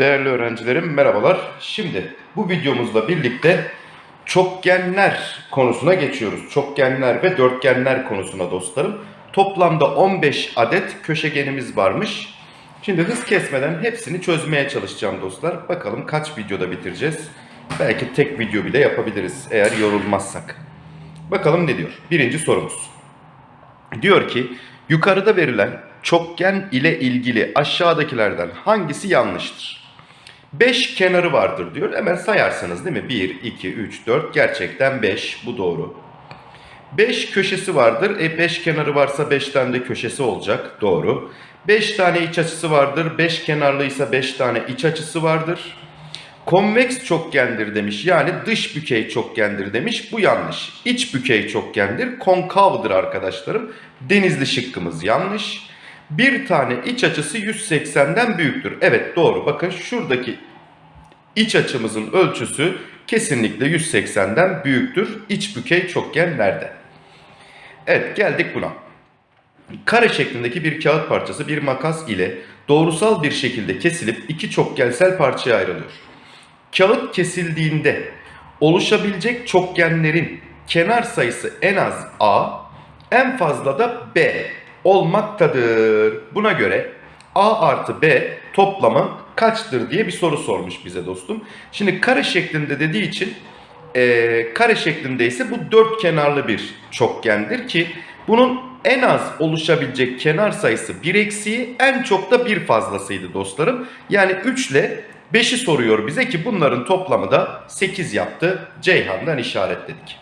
Değerli öğrencilerim merhabalar. Şimdi bu videomuzla birlikte çokgenler konusuna geçiyoruz. Çokgenler ve dörtgenler konusuna dostlarım. Toplamda 15 adet köşegenimiz varmış. Şimdi hız kesmeden hepsini çözmeye çalışacağım dostlar. Bakalım kaç videoda bitireceğiz. Belki tek video bile yapabiliriz eğer yorulmazsak. Bakalım ne diyor? Birinci sorumuz. Diyor ki yukarıda verilen çokgen ile ilgili aşağıdakilerden hangisi yanlıştır? 5 kenarı vardır diyor. Hemen sayarsınız değil mi? 1, 2, 3, 4. Gerçekten 5. Bu doğru. 5 köşesi vardır. E 5 kenarı varsa 5 tane de köşesi olacak. Doğru. 5 tane iç açısı vardır. 5 kenarlıysa 5 tane iç açısı vardır. Konveks çokgendir demiş. Yani dış bükey çokgendir demiş. Bu yanlış. İç bükey çokgendir. Konkavdır arkadaşlarım. Denizli şıkkımız yanlış. Bir tane iç açısı 180'den büyüktür. Evet doğru. Bakın şuradaki iç açımızın ölçüsü kesinlikle 180'den büyüktür. İç bükey çokgenlerde. Evet geldik buna. Kare şeklindeki bir kağıt parçası bir makas ile doğrusal bir şekilde kesilip iki çokgensel parçaya ayrılıyor. Kağıt kesildiğinde oluşabilecek çokgenlerin kenar sayısı en az A, en fazla da B olmaktadır. Buna göre A artı B toplamı kaçtır diye bir soru sormuş bize dostum. Şimdi kare şeklinde dediği için e, kare şeklinde ise bu dört kenarlı bir çokgendir ki bunun en az oluşabilecek kenar sayısı 1 eksiği en çok da bir fazlasıydı dostlarım. Yani 3 ile 5'i soruyor bize ki bunların toplamı da 8 yaptı. Ceyhan'dan işaretledik.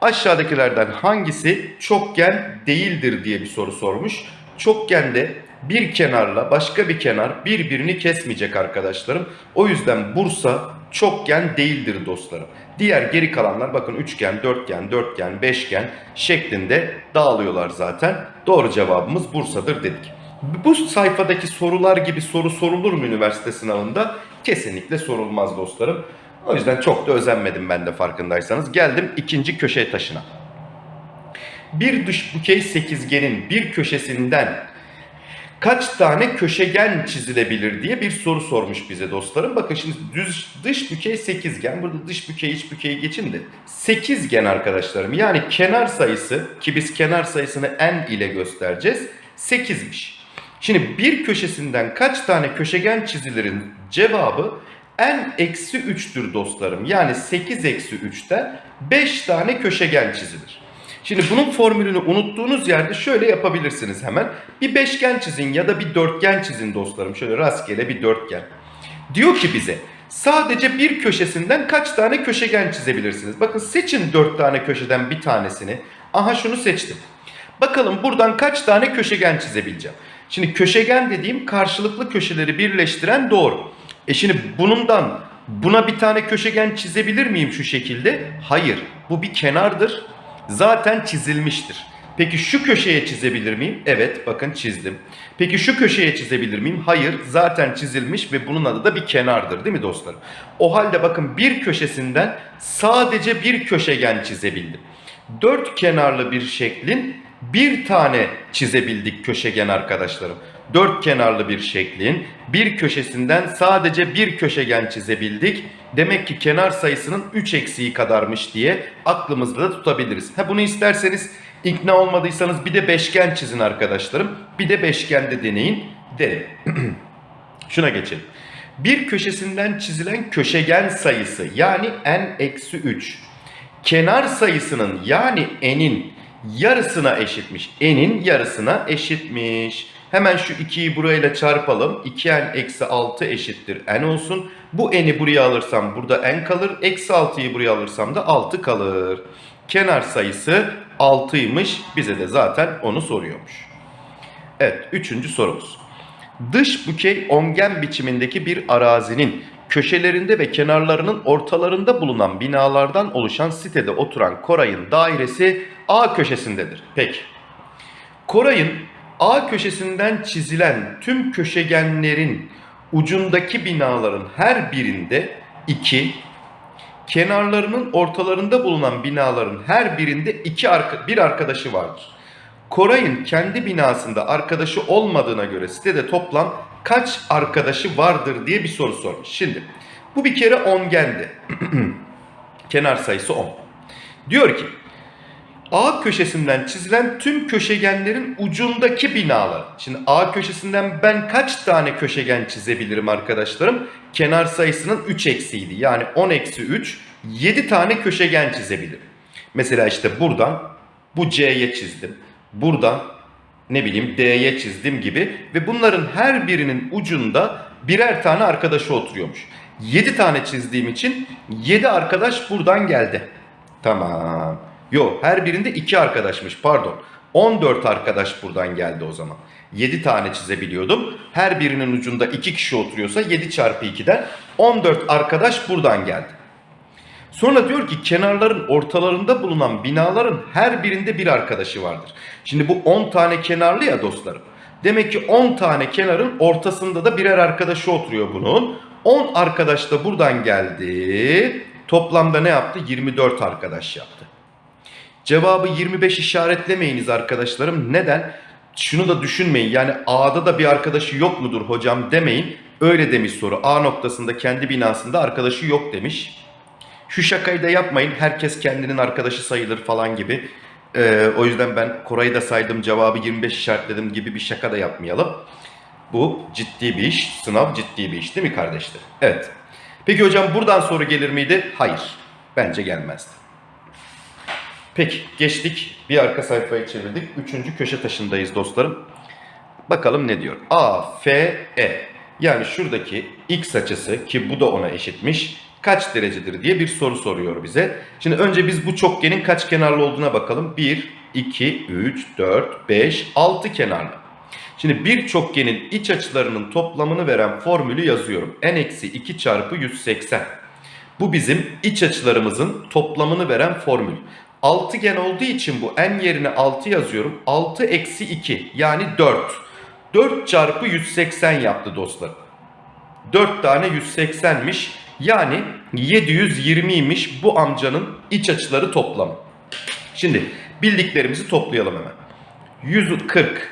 Aşağıdakilerden hangisi çokgen değildir diye bir soru sormuş. Çokgende bir kenarla başka bir kenar birbirini kesmeyecek arkadaşlarım. O yüzden Bursa çokgen değildir dostlarım. Diğer geri kalanlar bakın üçgen, dörtgen, dörtgen, beşgen şeklinde dağılıyorlar zaten. Doğru cevabımız Bursa'dır dedik. Bu sayfadaki sorular gibi soru sorulur mu üniversite sınavında? Kesinlikle sorulmaz dostlarım. O yüzden çok da özenmedim ben de farkındaysanız. Geldim ikinci köşe taşına. Bir dış bükey sekizgenin bir köşesinden kaç tane köşegen çizilebilir diye bir soru sormuş bize dostlarım. Bakın şimdi düz dış bükey sekizgen. Burada dış bükey iç bükeyi geçin de sekizgen arkadaşlarım. Yani kenar sayısı ki biz kenar sayısını n ile göstereceğiz. 8'miş. Şimdi bir köşesinden kaç tane köşegen çizilerin cevabı n eksi 3'tür dostlarım. Yani 8 eksi 3'ten 5 tane köşegen çizilir. Şimdi bunun formülünü unuttuğunuz yerde şöyle yapabilirsiniz hemen. Bir beşgen çizin ya da bir dörtgen çizin dostlarım. Şöyle rastgele bir dörtgen. Diyor ki bize sadece bir köşesinden kaç tane köşegen çizebilirsiniz? Bakın seçin dört tane köşeden bir tanesini. Aha şunu seçtim. Bakalım buradan kaç tane köşegen çizebileceğim. Şimdi köşegen dediğim karşılıklı köşeleri birleştiren doğru. E şimdi bunundan buna bir tane köşegen çizebilir miyim şu şekilde? Hayır. Bu bir kenardır. Zaten çizilmiştir. Peki şu köşeye çizebilir miyim? Evet bakın çizdim. Peki şu köşeye çizebilir miyim? Hayır zaten çizilmiş ve bunun adı da bir kenardır değil mi dostlarım? O halde bakın bir köşesinden sadece bir köşegen çizebildim. Dört kenarlı bir şeklin bir tane çizebildik köşegen arkadaşlarım. Dört kenarlı bir şeklin bir köşesinden sadece bir köşegen çizebildik. Demek ki kenar sayısının 3 eksiği kadarmış diye aklımızda da tutabiliriz. Ha bunu isterseniz ikna olmadıysanız bir de beşgen çizin arkadaşlarım. Bir de beşgende deneyin derim. Şuna geçelim. Bir köşesinden çizilen köşegen sayısı yani n-3 kenar sayısının yani n'in yarısına eşitmiş. N'in yarısına eşitmiş. Hemen şu 2'yi burayla çarpalım. 2n eksi 6 eşittir n olsun. Bu n'i buraya alırsam burada n kalır. Eksi 6'yı buraya alırsam da 6 kalır. Kenar sayısı 6'ymış. Bize de zaten onu soruyormuş. Evet üçüncü sorumuz. Dış bükey ongen biçimindeki bir arazinin köşelerinde ve kenarlarının ortalarında bulunan binalardan oluşan sitede oturan Koray'ın dairesi A köşesindedir. Peki. Koray'ın A köşesinden çizilen tüm köşegenlerin ucundaki binaların her birinde 2, kenarlarının ortalarında bulunan binaların her birinde iki arka, bir arkadaşı vardır. Koray'ın kendi binasında arkadaşı olmadığına göre sitede toplam kaç arkadaşı vardır diye bir soru sormuş. Şimdi bu bir kere ongendi. Kenar sayısı 10. Diyor ki A köşesinden çizilen tüm köşegenlerin ucundaki binalar. Şimdi A köşesinden ben kaç tane köşegen çizebilirim arkadaşlarım? Kenar sayısının 3 eksiğiydi. Yani 10 eksi 3 7 tane köşegen çizebilirim. Mesela işte buradan bu C'ye çizdim. Buradan ne bileyim D'ye çizdim gibi ve bunların her birinin ucunda birer tane arkadaşı oturuyormuş. 7 tane çizdiğim için 7 arkadaş buradan geldi. Tamam. Yok her birinde 2 arkadaşmış pardon. 14 arkadaş buradan geldi o zaman. 7 tane çizebiliyordum. Her birinin ucunda 2 kişi oturuyorsa 7 çarpı 2'den 14 arkadaş buradan geldi. Sonra diyor ki kenarların ortalarında bulunan binaların her birinde bir arkadaşı vardır. Şimdi bu 10 tane kenarlı ya dostlarım. Demek ki 10 tane kenarın ortasında da birer arkadaşı oturuyor bunun. 10 arkadaş da buradan geldi. Toplamda ne yaptı? 24 arkadaş yaptı. Cevabı 25 işaretlemeyiniz arkadaşlarım. Neden? Şunu da düşünmeyin. Yani A'da da bir arkadaşı yok mudur hocam demeyin. Öyle demiş soru. A noktasında kendi binasında arkadaşı yok demiş. Şu şakayı da yapmayın. Herkes kendinin arkadaşı sayılır falan gibi. Ee, o yüzden ben Koray'ı da saydım cevabı 25 işaretledim gibi bir şaka da yapmayalım. Bu ciddi bir iş. Sınav ciddi bir iş değil mi kardeşler? Evet. Peki hocam buradan soru gelir miydi? Hayır. Bence gelmezdi. Peki geçtik. Bir arka sayfayı çevirdik. Üçüncü köşe taşındayız dostlarım. Bakalım ne diyor? A, F, E. Yani şuradaki x açısı ki bu da ona eşitmiş. Kaç derecedir diye bir soru soruyor bize. Şimdi önce biz bu çokgenin kaç kenarlı olduğuna bakalım. 1, 2, 3, 4, 5, 6 kenarlı. Şimdi bir çokgenin iç açılarının toplamını veren formülü yazıyorum. n-2 çarpı 180. Bu bizim iç açılarımızın toplamını veren formül. Altıgen olduğu için bu n yerine 6 yazıyorum. 6 eksi 2 yani 4. 4 çarpı 180 yaptı dostlar. 4 tane 180'miş. Yani 720'ymiş bu amcanın iç açıları toplamı. Şimdi bildiklerimizi toplayalım hemen. 140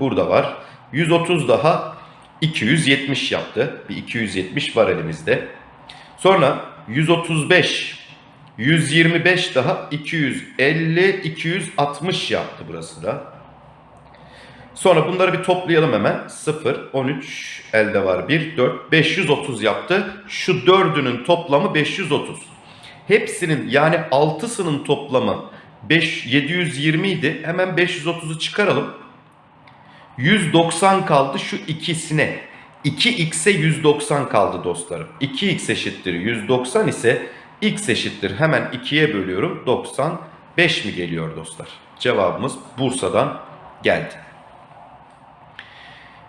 burada var. 130 daha 270 yaptı. Bir 270 var elimizde. Sonra 135 125 daha 250 260 yaptı burası da. Sonra bunları bir toplayalım hemen. 0 13 elde var 1 4 530 yaptı. Şu dördünün toplamı 530. Hepsinin yani 6'sının toplamı 5 720 idi. Hemen 530'u çıkaralım. 190 kaldı şu ikisine. 2x'e 190 kaldı dostlarım. 2x eşittir 190 ise x eşittir hemen 2'ye bölüyorum. 95 mi geliyor dostlar? Cevabımız Bursa'dan geldi.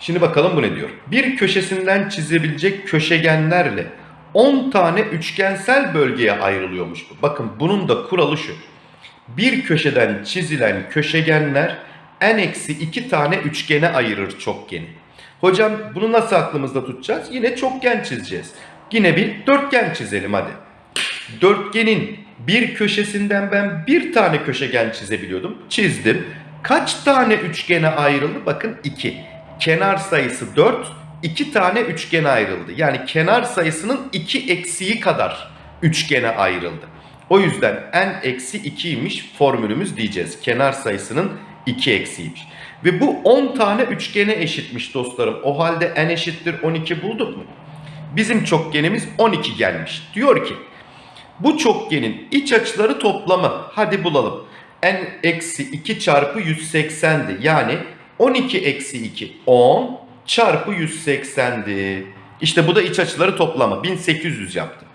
Şimdi bakalım bu ne diyor? Bir köşesinden çizebilecek köşegenlerle 10 tane üçgensel bölgeye ayrılıyormuş bu. Bakın bunun da kuralı şu. Bir köşeden çizilen köşegenler n-2 tane üçgene ayırır çokgeni. Hocam bunu nasıl aklımızda tutacağız? Yine çokgen çizeceğiz. Yine bir dörtgen çizelim hadi. Dörtgenin bir köşesinden ben bir tane köşegen çizebiliyordum. Çizdim. Kaç tane üçgene ayrıldı? Bakın 2. Kenar sayısı 4. 2 tane üçgene ayrıldı. Yani kenar sayısının 2 eksiği kadar üçgene ayrıldı. O yüzden n eksi 2'ymiş formülümüz diyeceğiz. Kenar sayısının 2 eksiğiymiş. Ve bu 10 tane üçgene eşitmiş dostlarım. O halde n eşittir 12 bulduk mu? Bizim çokgenimiz 12 gelmiş. Diyor ki bu çokgenin iç açıları toplamı hadi bulalım. n eksi 2 çarpı 180'di. Yani 12 eksi 2 10 çarpı 180'di. İşte bu da iç açıları toplamı 1800 yaptı.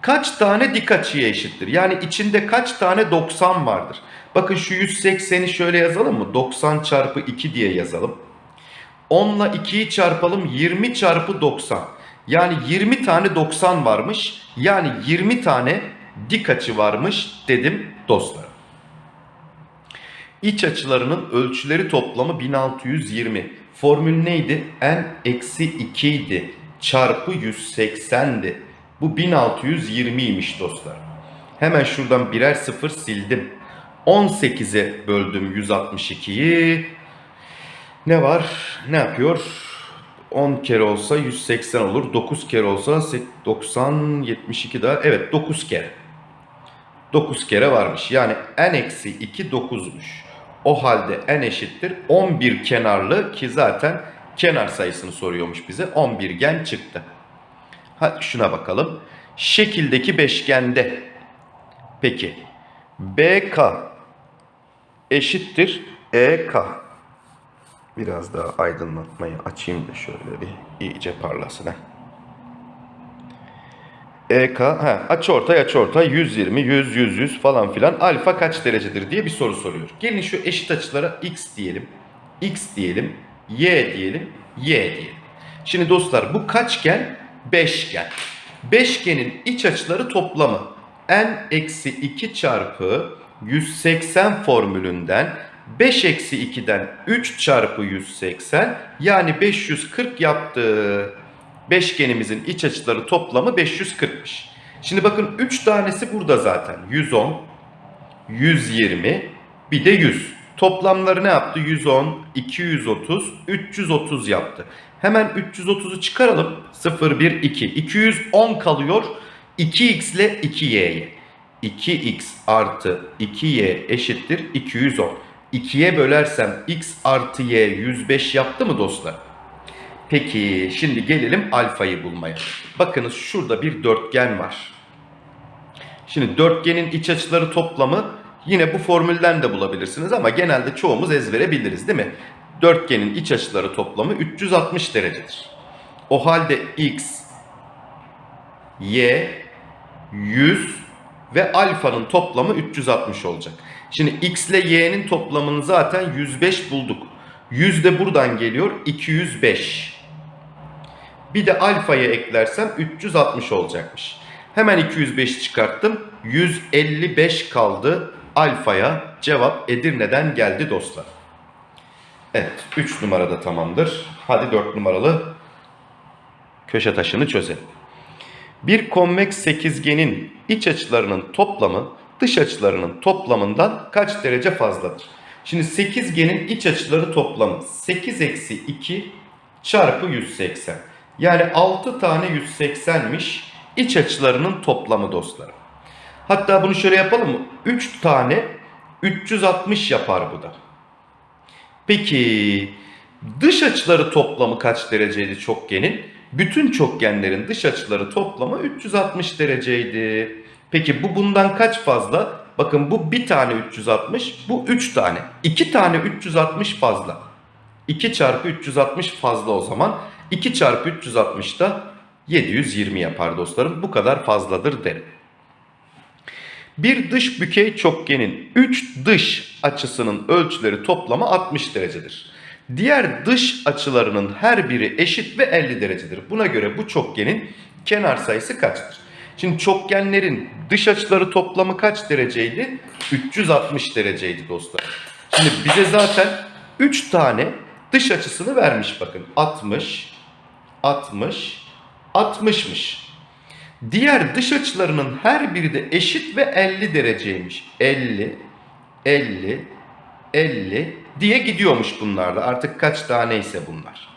Kaç tane dik açıya eşittir? Yani içinde kaç tane 90 vardır? Bakın şu 180'i şöyle yazalım mı? 90 çarpı 2 diye yazalım. 10 ile 2'yi çarpalım 20 çarpı 90. Yani 20 tane 90 varmış. Yani 20 tane dik açı varmış dedim dostlar. İç açılarının ölçüleri toplamı 1620. Formül neydi? n eksi 2 idi. Çarpı 180'di. Bu 1620'ymiş dostlar. Hemen şuradan birer sıfır sildim. 18'e böldüm 162'yi. Ne var? Ne yapıyor? 10 kere olsa 180 olur. 9 kere olsa sek- 90, 72 daha. Evet 9 kere. 9 kere varmış. Yani n eksi 2 9'muş. O halde n eşittir 11 kenarlı ki zaten kenar sayısını soruyormuş bize. 11 gen çıktı. Hadi şuna bakalım. Şekildeki beşgende peki BK eşittir EK. Biraz daha aydınlatmayı açayım da şöyle bir iyice parlasın. ha. EK, ha, açıortay açıortay 120, 100, 100, 100 falan filan alfa kaç derecedir diye bir soru soruyor. Gelin şu eşit açılara x diyelim, x diyelim, y diyelim, y diyelim. Şimdi dostlar bu kaçgen? Beşgen. Beşgenin iç açıları toplamı n eksi 2 çarpı 180 formülünden 5 eksi 2'den 3 çarpı 180 yani 540 yaptı. Beşgenimizin iç açıları toplamı 540'mış. Şimdi bakın 3 tanesi burada zaten. 110, 120, bir de 100. Toplamları ne yaptı? 110, 230, 330 yaptı. Hemen 330'u çıkaralım. 0, 1, 2. 210 kalıyor. 2x ile 2y'ye. 2x artı 2y eşittir 210. 2'ye bölersem x artı y 105 yaptı mı dostlar? Peki şimdi gelelim alfayı bulmaya. Bakınız şurada bir dörtgen var. Şimdi dörtgenin iç açıları toplamı yine bu formülden de bulabilirsiniz ama genelde çoğumuz ezbere biliriz değil mi? Dörtgenin iç açıları toplamı 360 derecedir. O halde x, y, 100 ve alfanın toplamı 360 olacak. Şimdi x ile y'nin toplamını zaten 105 bulduk. 100 de buradan geliyor 205. Bir de alfaya eklersem 360 olacakmış. Hemen 205 çıkarttım. 155 kaldı. Alfaya cevap Edirne'den geldi dostlar. Evet 3 numarada tamamdır. Hadi 4 numaralı köşe taşını çözelim. Bir konveks sekizgenin iç açılarının toplamı dış açılarının toplamından kaç derece fazladır? Şimdi sekizgenin iç açıları toplamı 8 eksi 2 çarpı 180. Yani 6 tane 180'miş iç açılarının toplamı dostlarım. Hatta bunu şöyle yapalım mı? 3 tane 360 yapar bu da. Peki dış açıları toplamı kaç dereceydi çokgenin? Bütün çokgenlerin dış açıları toplamı 360 dereceydi. Peki bu bundan kaç fazla? Bakın bu bir tane 360, bu 3 tane. 2 tane 360 fazla. 2 çarpı 360 fazla o zaman. 2 çarpı 360 da 720 yapar dostlarım. Bu kadar fazladır derim. Bir dış bükey çokgenin 3 dış açısının ölçüleri toplamı 60 derecedir. Diğer dış açılarının her biri eşit ve 50 derecedir. Buna göre bu çokgenin kenar sayısı kaçtır? Şimdi çokgenlerin dış açıları toplamı kaç dereceydi? 360 dereceydi dostlar. Şimdi bize zaten 3 tane dış açısını vermiş bakın. 60, 60, 60'mış. Diğer dış açılarının her biri de eşit ve 50 dereceymiş. 50, 50, 50 diye gidiyormuş bunlarda. Artık kaç taneyse bunlar.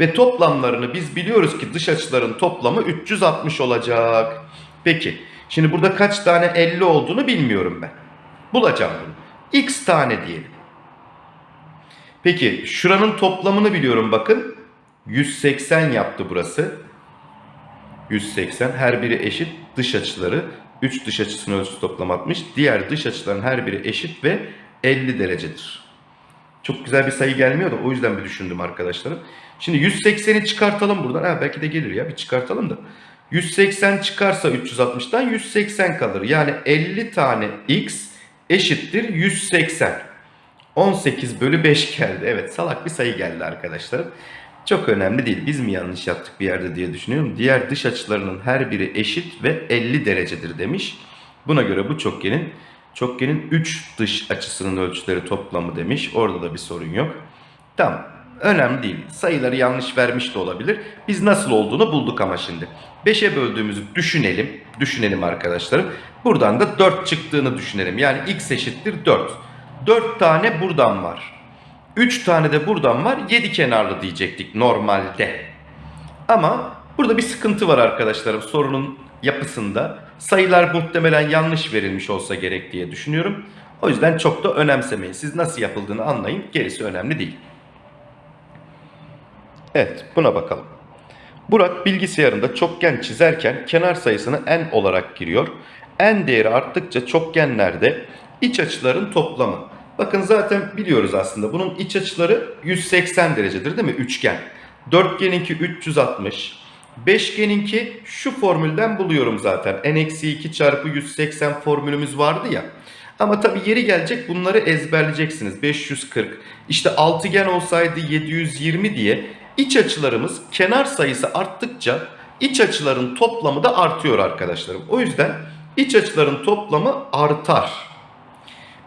Ve toplamlarını biz biliyoruz ki dış açıların toplamı 360 olacak. Peki şimdi burada kaç tane 50 olduğunu bilmiyorum ben. Bulacağım bunu. X tane diyelim. Peki şuranın toplamını biliyorum bakın. 180 yaptı burası. 180 her biri eşit dış açıları 3 dış açısının ölçüsü toplam 60. Diğer dış açıların her biri eşit ve 50 derecedir. Çok güzel bir sayı gelmiyor da o yüzden bir düşündüm arkadaşlarım. Şimdi 180'i çıkartalım buradan. Ha, belki de gelir ya bir çıkartalım da. 180 çıkarsa 360'dan 180 kalır. Yani 50 tane x eşittir 180. 18 bölü 5 geldi. Evet salak bir sayı geldi arkadaşlarım. Çok önemli değil. Biz mi yanlış yaptık bir yerde diye düşünüyorum. Diğer dış açılarının her biri eşit ve 50 derecedir demiş. Buna göre bu çokgenin çokgenin 3 dış açısının ölçüleri toplamı demiş. Orada da bir sorun yok. Tamam. Önemli değil. Sayıları yanlış vermiş de olabilir. Biz nasıl olduğunu bulduk ama şimdi. 5'e böldüğümüzü düşünelim. Düşünelim arkadaşlarım. Buradan da 4 çıktığını düşünelim. Yani x eşittir 4. 4 tane buradan var. 3 tane de buradan var. 7 kenarlı diyecektik normalde. Ama burada bir sıkıntı var arkadaşlarım sorunun yapısında. Sayılar muhtemelen yanlış verilmiş olsa gerek diye düşünüyorum. O yüzden çok da önemsemeyin. Siz nasıl yapıldığını anlayın. Gerisi önemli değil. Evet buna bakalım. Burak bilgisayarında çokgen çizerken kenar sayısını n olarak giriyor. n değeri arttıkça çokgenlerde iç açıların toplamı. Bakın zaten biliyoruz aslında bunun iç açıları 180 derecedir değil mi? Üçgen. Dörtgeninki 360. Beşgeninki şu formülden buluyorum zaten. n-2 çarpı 180 formülümüz vardı ya. Ama tabi yeri gelecek bunları ezberleyeceksiniz. 540. İşte altıgen olsaydı 720 diye iç açılarımız kenar sayısı arttıkça iç açıların toplamı da artıyor arkadaşlarım. O yüzden iç açıların toplamı artar.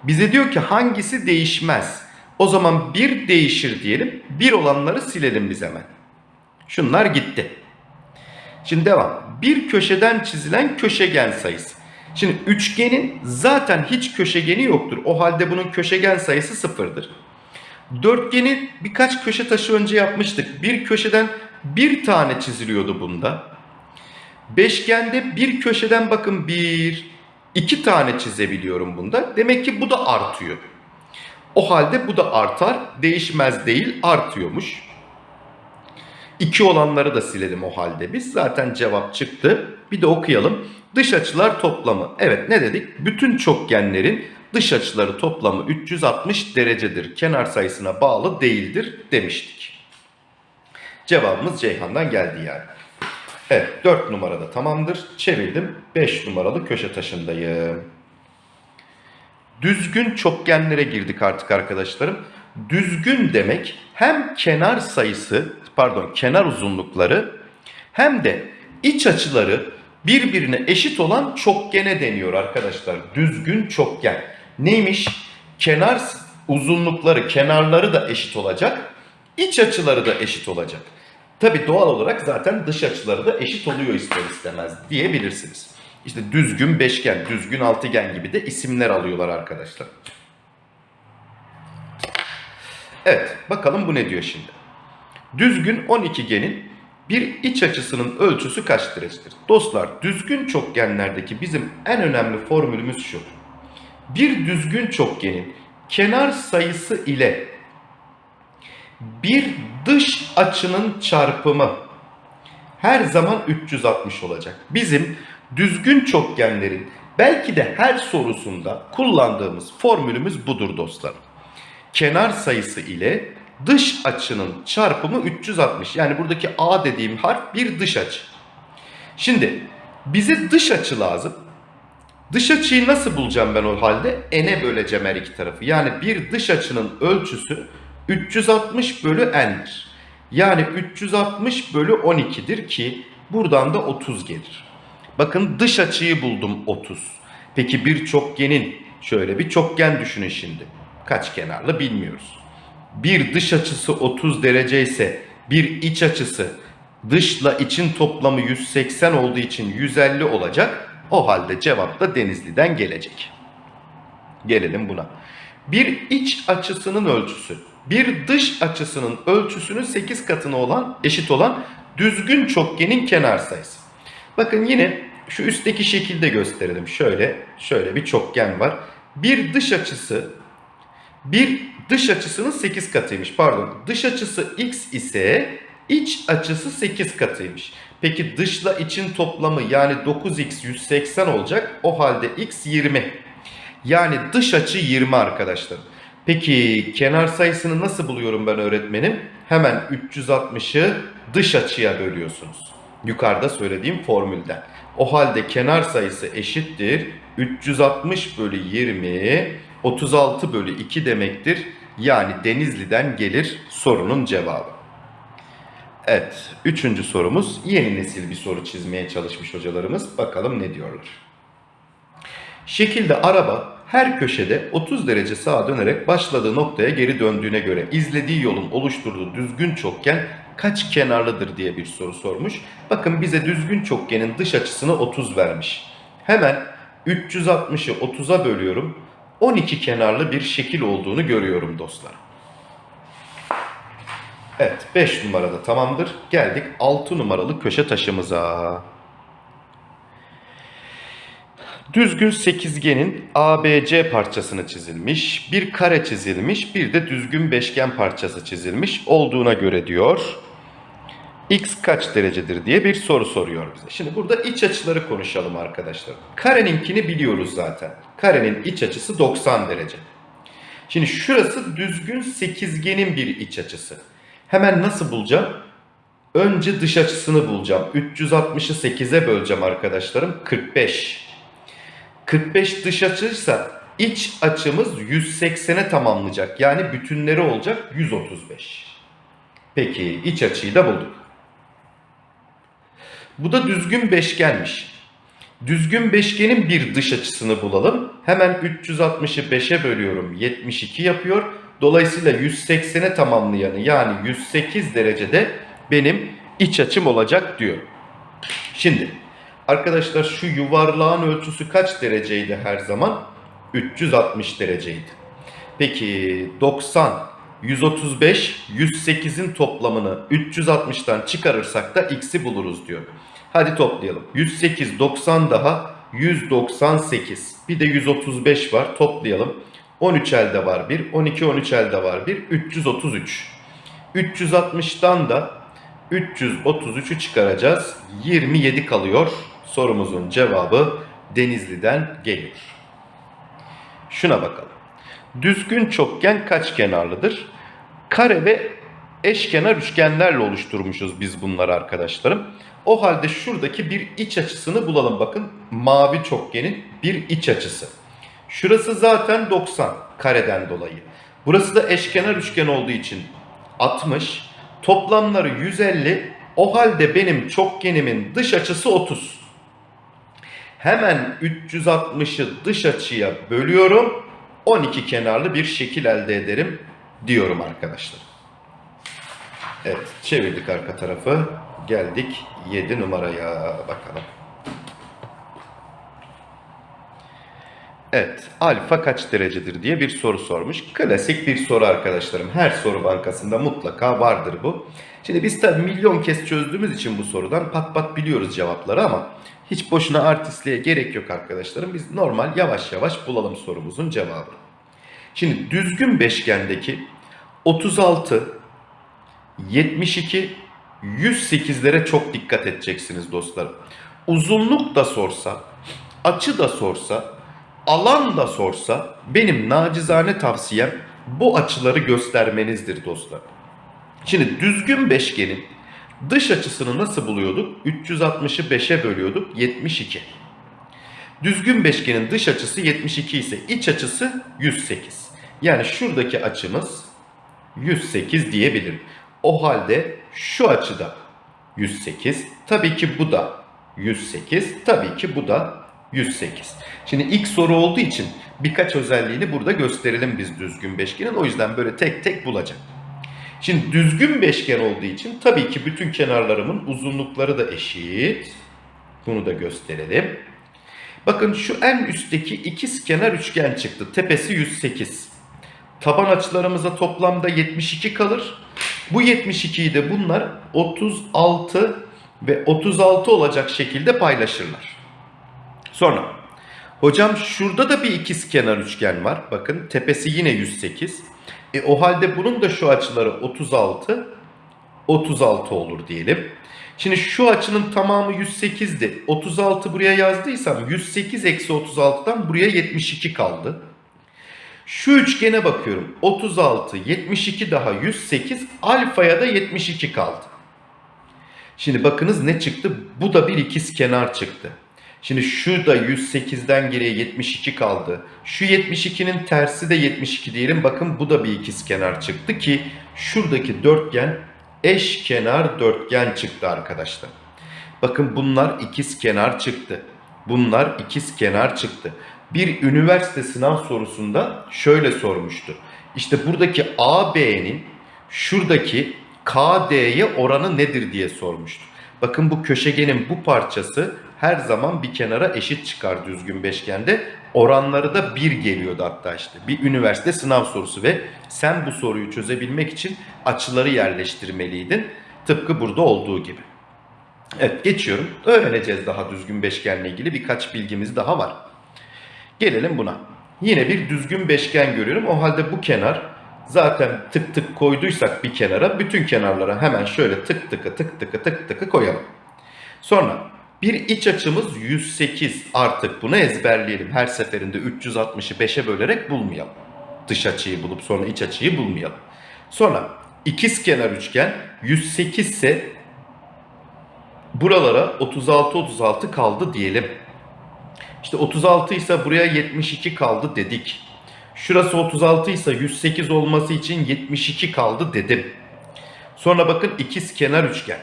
Bize diyor ki hangisi değişmez? O zaman bir değişir diyelim. Bir olanları silelim biz hemen. Şunlar gitti. Şimdi devam. Bir köşeden çizilen köşegen sayısı. Şimdi üçgenin zaten hiç köşegeni yoktur. O halde bunun köşegen sayısı sıfırdır. Dörtgeni birkaç köşe taşı önce yapmıştık. Bir köşeden bir tane çiziliyordu bunda. Beşgende bir köşeden bakın bir, iki tane çizebiliyorum bunda. Demek ki bu da artıyor. O halde bu da artar. Değişmez değil artıyormuş. İki olanları da silelim o halde biz. Zaten cevap çıktı. Bir de okuyalım. Dış açılar toplamı. Evet ne dedik? Bütün çokgenlerin dış açıları toplamı 360 derecedir. Kenar sayısına bağlı değildir demiştik. Cevabımız Ceyhan'dan geldi yani. Evet 4 numarada tamamdır. Çevirdim. 5 numaralı köşe taşındayım. Düzgün çokgenlere girdik artık arkadaşlarım. Düzgün demek hem kenar sayısı pardon kenar uzunlukları hem de iç açıları birbirine eşit olan çokgene deniyor arkadaşlar. Düzgün çokgen. Neymiş? Kenar uzunlukları, kenarları da eşit olacak. iç açıları da eşit olacak. Tabi doğal olarak zaten dış açıları da eşit oluyor ister istemez diyebilirsiniz. İşte düzgün beşgen, düzgün altıgen gibi de isimler alıyorlar arkadaşlar. Evet bakalım bu ne diyor şimdi. Düzgün 12genin bir iç açısının ölçüsü kaç derecedir? Dostlar düzgün çokgenlerdeki bizim en önemli formülümüz şu. Bir düzgün çokgenin kenar sayısı ile bir dış açının çarpımı her zaman 360 olacak. Bizim düzgün çokgenlerin belki de her sorusunda kullandığımız formülümüz budur dostlar. Kenar sayısı ile dış açının çarpımı 360. Yani buradaki A dediğim harf bir dış açı. Şimdi bize dış açı lazım. Dış açıyı nasıl bulacağım ben o halde? N'e böleceğim her iki tarafı. Yani bir dış açının ölçüsü 360 bölü n'dir. Yani 360 bölü 12'dir ki buradan da 30 gelir. Bakın dış açıyı buldum 30. Peki bir çokgenin şöyle bir çokgen düşünün şimdi. Kaç kenarlı bilmiyoruz. Bir dış açısı 30 derece ise bir iç açısı dışla için toplamı 180 olduğu için 150 olacak. O halde cevap da Denizli'den gelecek. Gelelim buna. Bir iç açısının ölçüsü bir dış açısının ölçüsünün 8 katına olan eşit olan düzgün çokgenin kenar sayısı. Bakın yine şu üstteki şekilde gösterelim. Şöyle şöyle bir çokgen var. Bir dış açısı bir dış açısının 8 katıymış. Pardon. Dış açısı x ise iç açısı 8 katıymış. Peki dışla için toplamı yani 9x 180 olacak. O halde x 20. Yani dış açı 20 arkadaşlar. Peki kenar sayısını nasıl buluyorum ben öğretmenim? Hemen 360'ı dış açıya bölüyorsunuz. Yukarıda söylediğim formülden. O halde kenar sayısı eşittir. 360 bölü 20 36 bölü 2 demektir. Yani Denizli'den gelir sorunun cevabı. Evet, üçüncü sorumuz yeni nesil bir soru çizmeye çalışmış hocalarımız. Bakalım ne diyorlar. Şekilde araba her köşede 30 derece sağa dönerek başladığı noktaya geri döndüğüne göre izlediği yolun oluşturduğu düzgün çokgen kaç kenarlıdır diye bir soru sormuş. Bakın bize düzgün çokgenin dış açısını 30 vermiş. Hemen 360'ı 30'a bölüyorum. 12 kenarlı bir şekil olduğunu görüyorum dostlar. Evet 5 numarada tamamdır. Geldik 6 numaralı köşe taşımıza. Düzgün sekizgenin ABC parçasını çizilmiş, bir kare çizilmiş, bir de düzgün beşgen parçası çizilmiş olduğuna göre diyor. X kaç derecedir diye bir soru soruyor bize. Şimdi burada iç açıları konuşalım arkadaşlar. Kareninkini biliyoruz zaten. Karenin iç açısı 90 derece. Şimdi şurası düzgün sekizgenin bir iç açısı. Hemen nasıl bulacağım? Önce dış açısını bulacağım. 360'ı 8'e böleceğim arkadaşlarım. 45. 45 dış açıysa iç açımız 180'e tamamlayacak. Yani bütünleri olacak 135. Peki iç açıyı da bulduk. Bu da düzgün beşgenmiş. Düzgün beşgenin bir dış açısını bulalım. Hemen 360'ı 5'e bölüyorum. 72 yapıyor. Dolayısıyla 180'e tamamlayanı yani 108 derecede benim iç açım olacak diyor. Şimdi arkadaşlar şu yuvarlağın ölçüsü kaç dereceydi her zaman? 360 dereceydi. Peki 90, 135, 108'in toplamını 360'tan çıkarırsak da x'i buluruz diyor. Hadi toplayalım. 108, 90 daha 198. Bir de 135 var. Toplayalım. 13 elde var 1. 12, 13 elde var 1. 333. 360'tan da 333'ü çıkaracağız. 27 kalıyor. Sorumuzun cevabı Denizli'den geliyor. Şuna bakalım. Düzgün çokgen kaç kenarlıdır? Kare ve eşkenar üçgenlerle oluşturmuşuz biz bunları arkadaşlarım. O halde şuradaki bir iç açısını bulalım. Bakın mavi çokgenin bir iç açısı. Şurası zaten 90 kareden dolayı. Burası da eşkenar üçgen olduğu için 60. Toplamları 150. O halde benim çokgenimin dış açısı 30. Hemen 360'ı dış açıya bölüyorum. 12 kenarlı bir şekil elde ederim diyorum arkadaşlar. Evet çevirdik arka tarafı. Geldik 7 numaraya bakalım. Evet, alfa kaç derecedir diye bir soru sormuş. Klasik bir soru arkadaşlarım. Her soru bankasında mutlaka vardır bu. Şimdi biz tabii milyon kez çözdüğümüz için bu sorudan pat pat biliyoruz cevapları ama hiç boşuna artistliğe gerek yok arkadaşlarım. Biz normal yavaş yavaş bulalım sorumuzun cevabını. Şimdi düzgün beşgendeki 36, 72, 108'lere çok dikkat edeceksiniz dostlarım. Uzunluk da sorsa, açı da sorsa, alan da sorsa benim nacizane tavsiyem bu açıları göstermenizdir dostlar. Şimdi düzgün beşgenin dış açısını nasıl buluyorduk? 360'ı 5'e bölüyorduk 72. Düzgün beşgenin dış açısı 72 ise iç açısı 108. Yani şuradaki açımız 108 diyebilirim. O halde şu açıda 108. Tabii ki bu da 108. Tabii ki bu da 108. Şimdi ilk soru olduğu için birkaç özelliğini burada gösterelim biz düzgün beşgenin. O yüzden böyle tek tek bulacak. Şimdi düzgün beşgen olduğu için tabii ki bütün kenarlarımın uzunlukları da eşit. Bunu da gösterelim. Bakın şu en üstteki ikiz kenar üçgen çıktı. Tepesi 108. Taban açılarımıza toplamda 72 kalır. Bu 72'yi de bunlar 36 ve 36 olacak şekilde paylaşırlar. Sonra hocam şurada da bir ikiz kenar üçgen var. Bakın tepesi yine 108. E, o halde bunun da şu açıları 36 36 olur diyelim. Şimdi şu açının tamamı 108'di. 36 buraya yazdıysam 108 eksi 36'dan buraya 72 kaldı. Şu üçgene bakıyorum. 36, 72 daha 108, alfaya da 72 kaldı. Şimdi bakınız ne çıktı? Bu da bir ikiz kenar çıktı. Şimdi şu da 108'den geriye 72 kaldı. Şu 72'nin tersi de 72 diyelim. Bakın bu da bir ikiz kenar çıktı ki şuradaki dörtgen eş kenar dörtgen çıktı arkadaşlar. Bakın bunlar ikiz kenar çıktı. Bunlar ikiz kenar çıktı. bir üniversite sınav sorusunda şöyle sormuştu. İşte buradaki AB'nin şuradaki KD'ye oranı nedir diye sormuştu. Bakın bu köşegenin bu parçası her zaman bir kenara eşit çıkar düzgün beşgende. Oranları da 1 geliyordu hatta işte. Bir üniversite sınav sorusu ve sen bu soruyu çözebilmek için açıları yerleştirmeliydin. Tıpkı burada olduğu gibi. Evet geçiyorum. Öğreneceğiz daha düzgün beşgenle ilgili birkaç bilgimiz daha var. Gelelim buna. Yine bir düzgün beşgen görüyorum. O halde bu kenar zaten tık tık koyduysak bir kenara bütün kenarlara hemen şöyle tık tıkı tık tıkı tık tıkı koyalım. Sonra bir iç açımız 108 artık bunu ezberleyelim. Her seferinde 360'ı 5'e bölerek bulmayalım. Dış açıyı bulup sonra iç açıyı bulmayalım. Sonra ikiz kenar üçgen 108 ise buralara 36 36 kaldı diyelim. İşte 36 ise buraya 72 kaldı dedik. Şurası 36 ise 108 olması için 72 kaldı dedim. Sonra bakın ikiz kenar üçgen.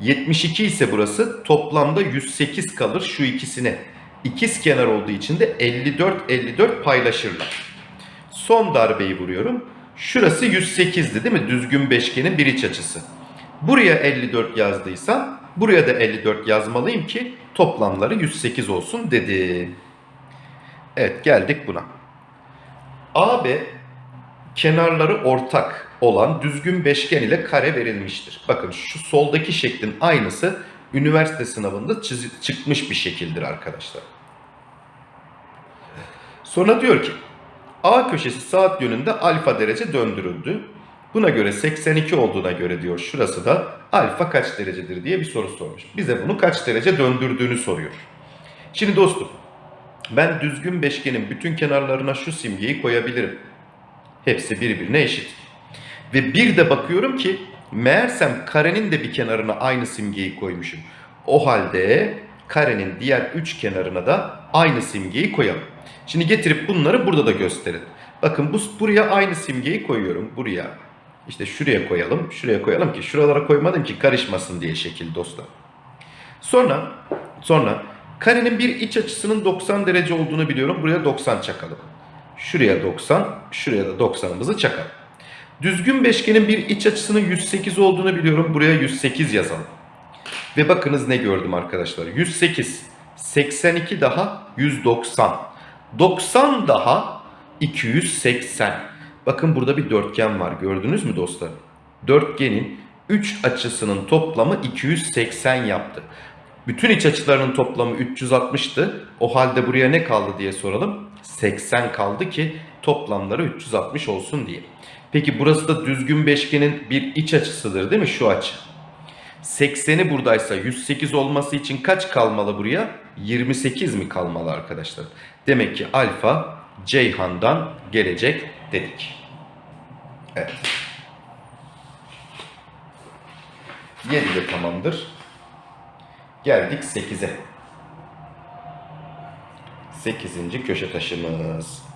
72 ise burası toplamda 108 kalır şu ikisine. İkiz kenar olduğu için de 54 54 paylaşırlar. Son darbeyi vuruyorum. Şurası 108'di değil mi? Düzgün beşgenin bir iç açısı. Buraya 54 yazdıysam buraya da 54 yazmalıyım ki toplamları 108 olsun dedi. Evet geldik buna. AB kenarları ortak olan düzgün beşgen ile kare verilmiştir. Bakın şu soldaki şeklin aynısı üniversite sınavında çıkmış bir şekildir arkadaşlar. Sonra diyor ki A köşesi saat yönünde alfa derece döndürüldü. Buna göre 82 olduğuna göre diyor şurası da alfa kaç derecedir diye bir soru sormuş. Bize bunu kaç derece döndürdüğünü soruyor. Şimdi dostum ben düzgün beşgenin bütün kenarlarına şu simgeyi koyabilirim. Hepsi birbirine eşit. Ve bir de bakıyorum ki meğersem karenin de bir kenarına aynı simgeyi koymuşum. O halde karenin diğer üç kenarına da aynı simgeyi koyalım. Şimdi getirip bunları burada da gösterin. Bakın bu buraya aynı simgeyi koyuyorum. Buraya. İşte şuraya koyalım. Şuraya koyalım ki şuralara koymadım ki karışmasın diye şekil dostlar. Sonra sonra karenin bir iç açısının 90 derece olduğunu biliyorum. Buraya 90 çakalım. Şuraya 90, şuraya da 90'ımızı çakalım. Düzgün beşgenin bir iç açısının 108 olduğunu biliyorum. Buraya 108 yazalım. Ve bakınız ne gördüm arkadaşlar. 108, 82 daha 190. 90 daha 280. Bakın burada bir dörtgen var. Gördünüz mü dostlar? Dörtgenin 3 açısının toplamı 280 yaptı. Bütün iç açılarının toplamı 360'tı. O halde buraya ne kaldı diye soralım. 80 kaldı ki toplamları 360 olsun diye. Peki burası da düzgün beşgenin bir iç açısıdır değil mi şu açı? 80'i buradaysa 108 olması için kaç kalmalı buraya? 28 mi kalmalı arkadaşlar? Demek ki alfa Ceyhan'dan gelecek dedik. Evet. 7 de tamamdır. Geldik 8'e. 8. köşe taşımız.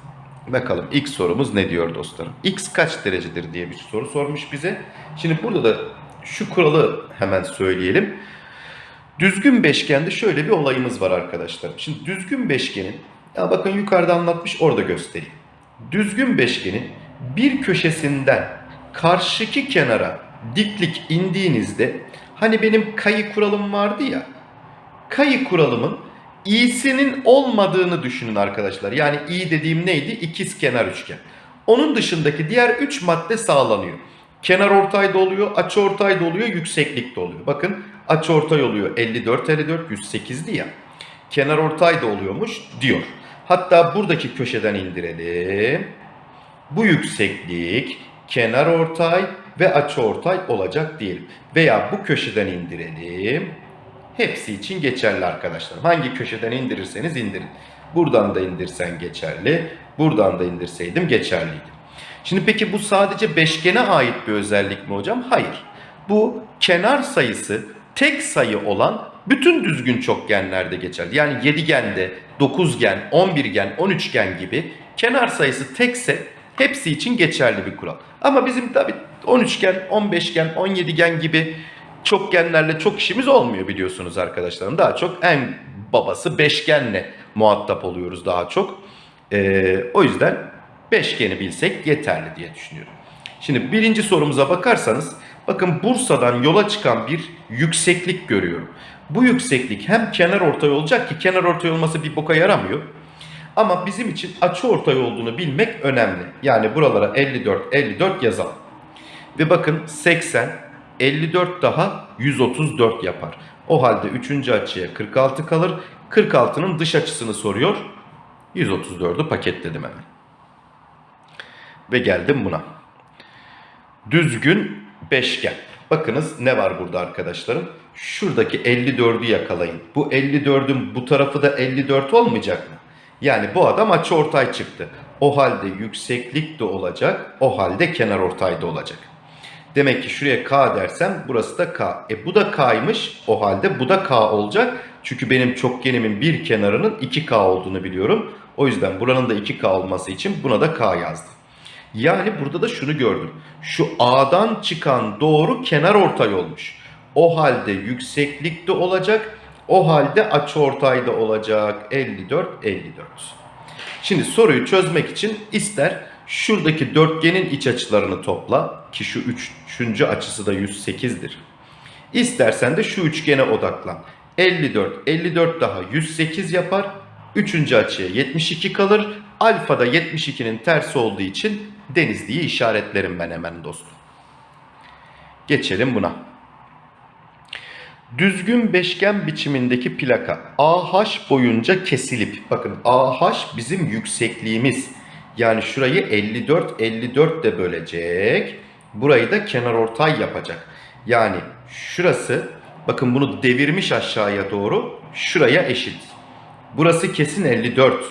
Bakalım ilk sorumuz ne diyor dostlarım? X kaç derecedir diye bir soru sormuş bize. Şimdi burada da şu kuralı hemen söyleyelim. Düzgün beşgende şöyle bir olayımız var arkadaşlar. Şimdi düzgün beşgenin, ya bakın yukarıda anlatmış orada göstereyim. Düzgün beşgenin bir köşesinden karşıki kenara diklik indiğinizde hani benim kayı kuralım vardı ya. Kayı kuralımın i'sinin olmadığını düşünün arkadaşlar. Yani i dediğim neydi? İkiz kenar üçgen. Onun dışındaki diğer 3 madde sağlanıyor. Kenar ortay da oluyor, açı ortay da oluyor, yükseklik de oluyor. Bakın açı ortay oluyor 54 54 108'di ya. Kenar ortay da oluyormuş diyor. Hatta buradaki köşeden indirelim. Bu yükseklik kenar ortay ve açı ortay olacak diyelim. Veya bu köşeden indirelim. Hepsi için geçerli arkadaşlar. Hangi köşeden indirirseniz indirin. Buradan da indirsen geçerli. Buradan da indirseydim geçerliydi. Şimdi peki bu sadece beşgene ait bir özellik mi hocam? Hayır. Bu kenar sayısı tek sayı olan bütün düzgün çokgenlerde geçerli. Yani yedigende, dokuzgen, on birgen, on üçgen gibi kenar sayısı tekse hepsi için geçerli bir kural. Ama bizim tabi 13gen, 15gen, 17gen gibi çokgenlerle çok işimiz olmuyor biliyorsunuz arkadaşlarım. Daha çok en babası beşgenle muhatap oluyoruz daha çok. Ee, o yüzden beşgeni bilsek yeterli diye düşünüyorum. Şimdi birinci sorumuza bakarsanız bakın Bursa'dan yola çıkan bir yükseklik görüyorum. Bu yükseklik hem kenar ortay olacak ki kenar ortay olması bir boka yaramıyor. Ama bizim için açı ortay olduğunu bilmek önemli. Yani buralara 54 54 yazalım. Ve bakın 80 54 daha 134 yapar. O halde 3. açıya 46 kalır. 46'nın dış açısını soruyor. 134'ü paketledim hemen. Ve geldim buna. Düzgün beşgen. Bakınız ne var burada arkadaşlarım? Şuradaki 54'ü yakalayın. Bu 54'ün bu tarafı da 54 olmayacak mı? Yani bu adam açı ortay çıktı. O halde yükseklik de olacak. O halde kenar ortay da olacak. Demek ki şuraya K dersem burası da K. E bu da K'ymış. O halde bu da K olacak. Çünkü benim çokgenimin bir kenarının 2K olduğunu biliyorum. O yüzden buranın da 2K olması için buna da K yazdım. Yani burada da şunu gördüm. Şu A'dan çıkan doğru kenar ortay olmuş. O halde yükseklik de olacak. O halde açıortay da olacak. 54, 54. Şimdi soruyu çözmek için ister şuradaki dörtgenin iç açılarını topla ki şu üçüncü açısı da 108'dir. İstersen de şu üçgene odaklan. 54, 54 daha 108 yapar. Üçüncü açıya 72 kalır. Alfa da 72'nin tersi olduğu için Denizli'yi işaretlerim ben hemen dostum. Geçelim buna. Düzgün beşgen biçimindeki plaka AH boyunca kesilip bakın AH bizim yüksekliğimiz. Yani şurayı 54 54 de bölecek. Burayı da kenarortay yapacak. Yani şurası bakın bunu devirmiş aşağıya doğru şuraya eşit. Burası kesin 54.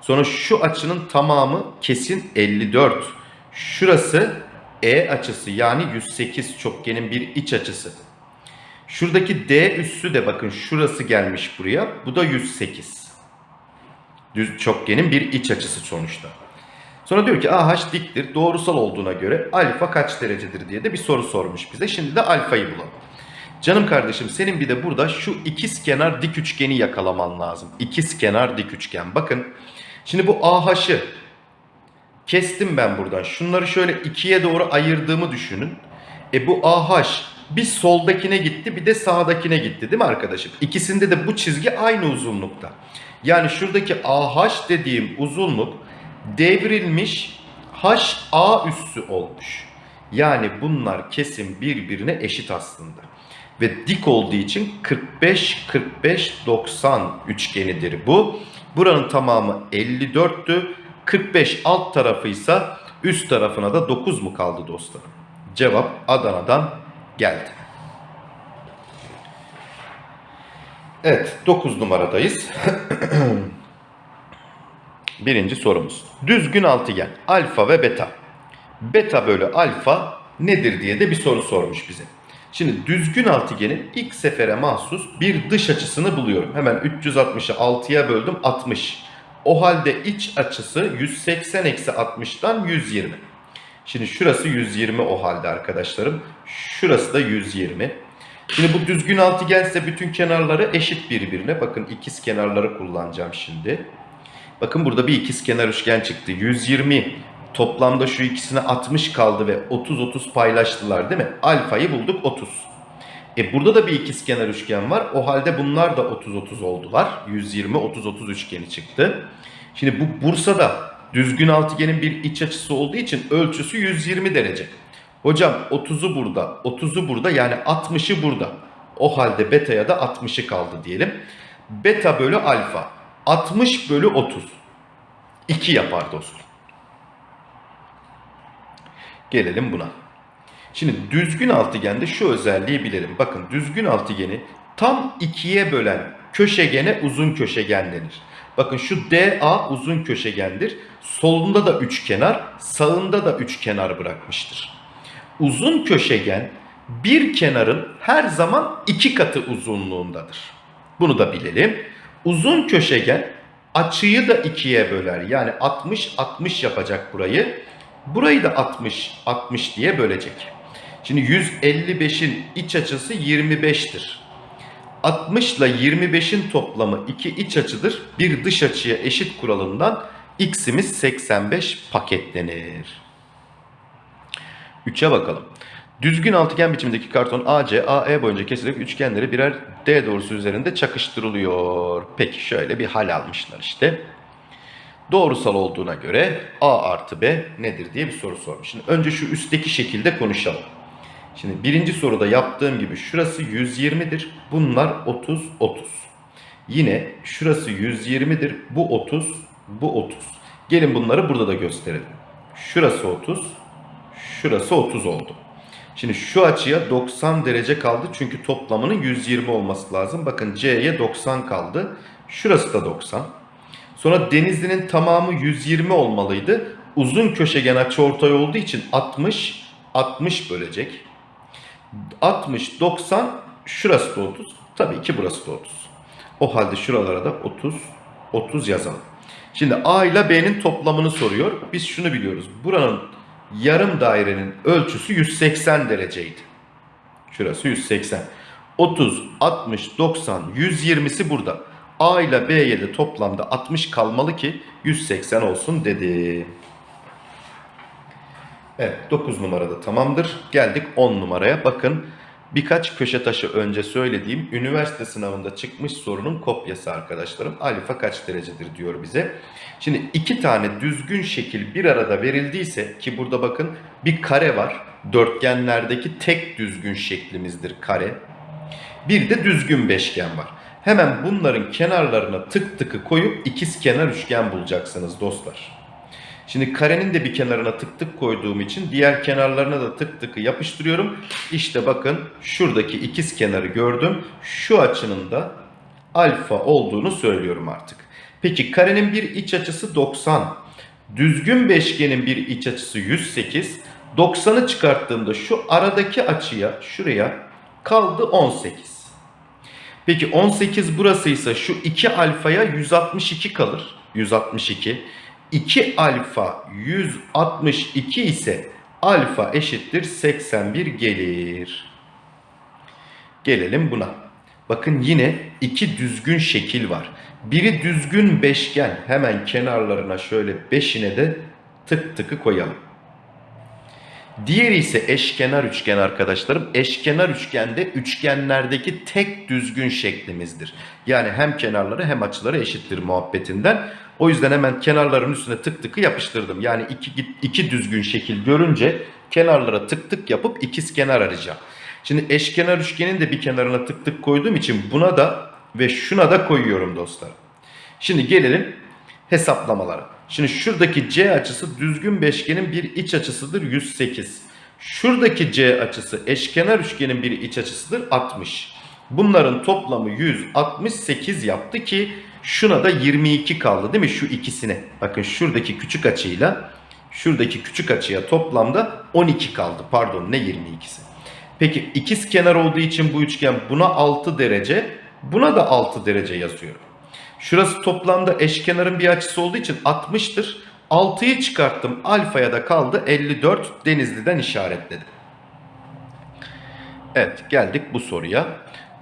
Sonra şu açının tamamı kesin 54. Şurası E açısı yani 108 çokgenin bir iç açısı. Şuradaki D üssü de bakın şurası gelmiş buraya. Bu da 108. Düz çokgenin bir iç açısı sonuçta. Sonra diyor ki AH diktir. Doğrusal olduğuna göre alfa kaç derecedir diye de bir soru sormuş bize. Şimdi de alfayı bulalım. Canım kardeşim senin bir de burada şu ikiz kenar dik üçgeni yakalaman lazım. İkiz kenar dik üçgen. Bakın şimdi bu AH'ı kestim ben buradan. Şunları şöyle ikiye doğru ayırdığımı düşünün. E bu AH bir soldakine gitti bir de sağdakine gitti değil mi arkadaşım? İkisinde de bu çizgi aynı uzunlukta. Yani şuradaki AH dediğim uzunluk devrilmiş HA üssü olmuş. Yani bunlar kesin birbirine eşit aslında. Ve dik olduğu için 45 45 90 üçgenidir bu. Buranın tamamı 54'tü. 45 alt tarafıysa üst tarafına da 9 mu kaldı dostlarım? Cevap Adana'dan geldi. Evet 9 numaradayız. Birinci sorumuz. Düzgün altıgen alfa ve beta. Beta bölü alfa nedir diye de bir soru sormuş bize. Şimdi düzgün altıgenin ilk sefere mahsus bir dış açısını buluyorum. Hemen 360'ı 6'ya böldüm 60. O halde iç açısı 180 eksi 60'tan 120. Şimdi şurası 120 o halde arkadaşlarım. Şurası da 120. Şimdi bu düzgün altıgense bütün kenarları eşit birbirine. Bakın ikiz kenarları kullanacağım şimdi. Bakın burada bir ikiz kenar üçgen çıktı. 120 toplamda şu ikisine 60 kaldı ve 30-30 paylaştılar değil mi? Alfayı bulduk 30. E burada da bir ikiz kenar üçgen var. O halde bunlar da 30-30 oldular. 120-30-30 üçgeni çıktı. Şimdi bu Bursa'da düzgün altıgenin bir iç açısı olduğu için ölçüsü 120 derece. Hocam 30'u burada, 30'u burada yani 60'ı burada. O halde beta'ya da 60'ı kaldı diyelim. Beta bölü alfa 60 bölü 30. 2 yapar dostum. Gelelim buna. Şimdi düzgün altıgende şu özelliği bilelim. Bakın düzgün altıgeni tam ikiye bölen köşegene uzun köşegen denir. Bakın şu DA uzun köşegendir. Solunda da üç kenar, sağında da üç kenar bırakmıştır. Uzun köşegen bir kenarın her zaman iki katı uzunluğundadır. Bunu da bilelim. Uzun köşegen açıyı da ikiye böler. Yani 60-60 yapacak burayı. Burayı da 60-60 diye bölecek. Şimdi 155'in iç açısı 25'tir. 60 ile 25'in toplamı iki iç açıdır. Bir dış açıya eşit kuralından x'imiz 85 paketlenir. 3'e bakalım. Düzgün altıgen biçimdeki karton AC, AE boyunca kesilerek üçgenleri birer D doğrusu üzerinde çakıştırılıyor. Peki şöyle bir hal almışlar işte. Doğrusal olduğuna göre A artı B nedir diye bir soru sormuş. Şimdi önce şu üstteki şekilde konuşalım. Şimdi birinci soruda yaptığım gibi şurası 120'dir. Bunlar 30, 30. Yine şurası 120'dir. Bu 30, bu 30. Gelin bunları burada da gösterelim. Şurası 30, şurası 30 oldu. Şimdi şu açıya 90 derece kaldı çünkü toplamının 120 olması lazım. Bakın C'ye 90 kaldı. Şurası da 90. Sonra Denizli'nin tamamı 120 olmalıydı. Uzun köşegen açıortay olduğu için 60 60 bölecek. 60 90 şurası da 30. Tabii ki burası da 30. O halde şuralara da 30 30 yazalım. Şimdi A ile B'nin toplamını soruyor. Biz şunu biliyoruz. Buranın yarım dairenin ölçüsü 180 dereceydi. Şurası 180. 30, 60, 90, 120'si burada. A ile B'ye de toplamda 60 kalmalı ki 180 olsun dedi. Evet 9 numarada tamamdır. Geldik 10 numaraya. Bakın birkaç köşe taşı önce söylediğim üniversite sınavında çıkmış sorunun kopyası arkadaşlarım. Alfa kaç derecedir diyor bize. Şimdi iki tane düzgün şekil bir arada verildiyse ki burada bakın bir kare var. Dörtgenlerdeki tek düzgün şeklimizdir kare. Bir de düzgün beşgen var. Hemen bunların kenarlarına tık tıkı koyup ikiz kenar üçgen bulacaksınız dostlar. Şimdi karenin de bir kenarına tık tık koyduğum için diğer kenarlarına da tık tıkı yapıştırıyorum. İşte bakın şuradaki ikiz kenarı gördüm. Şu açının da alfa olduğunu söylüyorum artık. Peki karenin bir iç açısı 90. Düzgün beşgenin bir iç açısı 108. 90'ı çıkarttığımda şu aradaki açıya şuraya kaldı 18. Peki 18 burasıysa şu 2 alfaya 162 kalır. 162. 2 alfa 162 ise alfa eşittir 81 gelir. Gelelim buna. Bakın yine iki düzgün şekil var. Biri düzgün beşgen. Hemen kenarlarına şöyle beşine de tık tıkı koyalım. Diğeri ise eşkenar üçgen arkadaşlarım. Eşkenar üçgende üçgenlerdeki tek düzgün şeklimizdir. Yani hem kenarları hem açıları eşittir muhabbetinden. O yüzden hemen kenarların üstüne tık tıkı yapıştırdım. Yani iki, iki düzgün şekil görünce kenarlara tık tık yapıp ikiz kenar arayacağım. Şimdi eşkenar üçgenin de bir kenarına tık tık koyduğum için buna da ve şuna da koyuyorum dostlar. Şimdi gelelim hesaplamalara. Şimdi şuradaki C açısı düzgün beşgenin bir iç açısıdır 108. Şuradaki C açısı eşkenar üçgenin bir iç açısıdır 60. Bunların toplamı 168 yaptı ki şuna da 22 kaldı değil mi şu ikisine. Bakın şuradaki küçük açıyla şuradaki küçük açıya toplamda 12 kaldı. Pardon ne 22'si. Peki ikiz kenar olduğu için bu üçgen buna 6 derece buna da 6 derece yazıyorum. Şurası toplamda eşkenarın bir açısı olduğu için 60'tır. 6'yı çıkarttım. Alfaya da kaldı 54. Denizli'den işaretledim. Evet geldik bu soruya.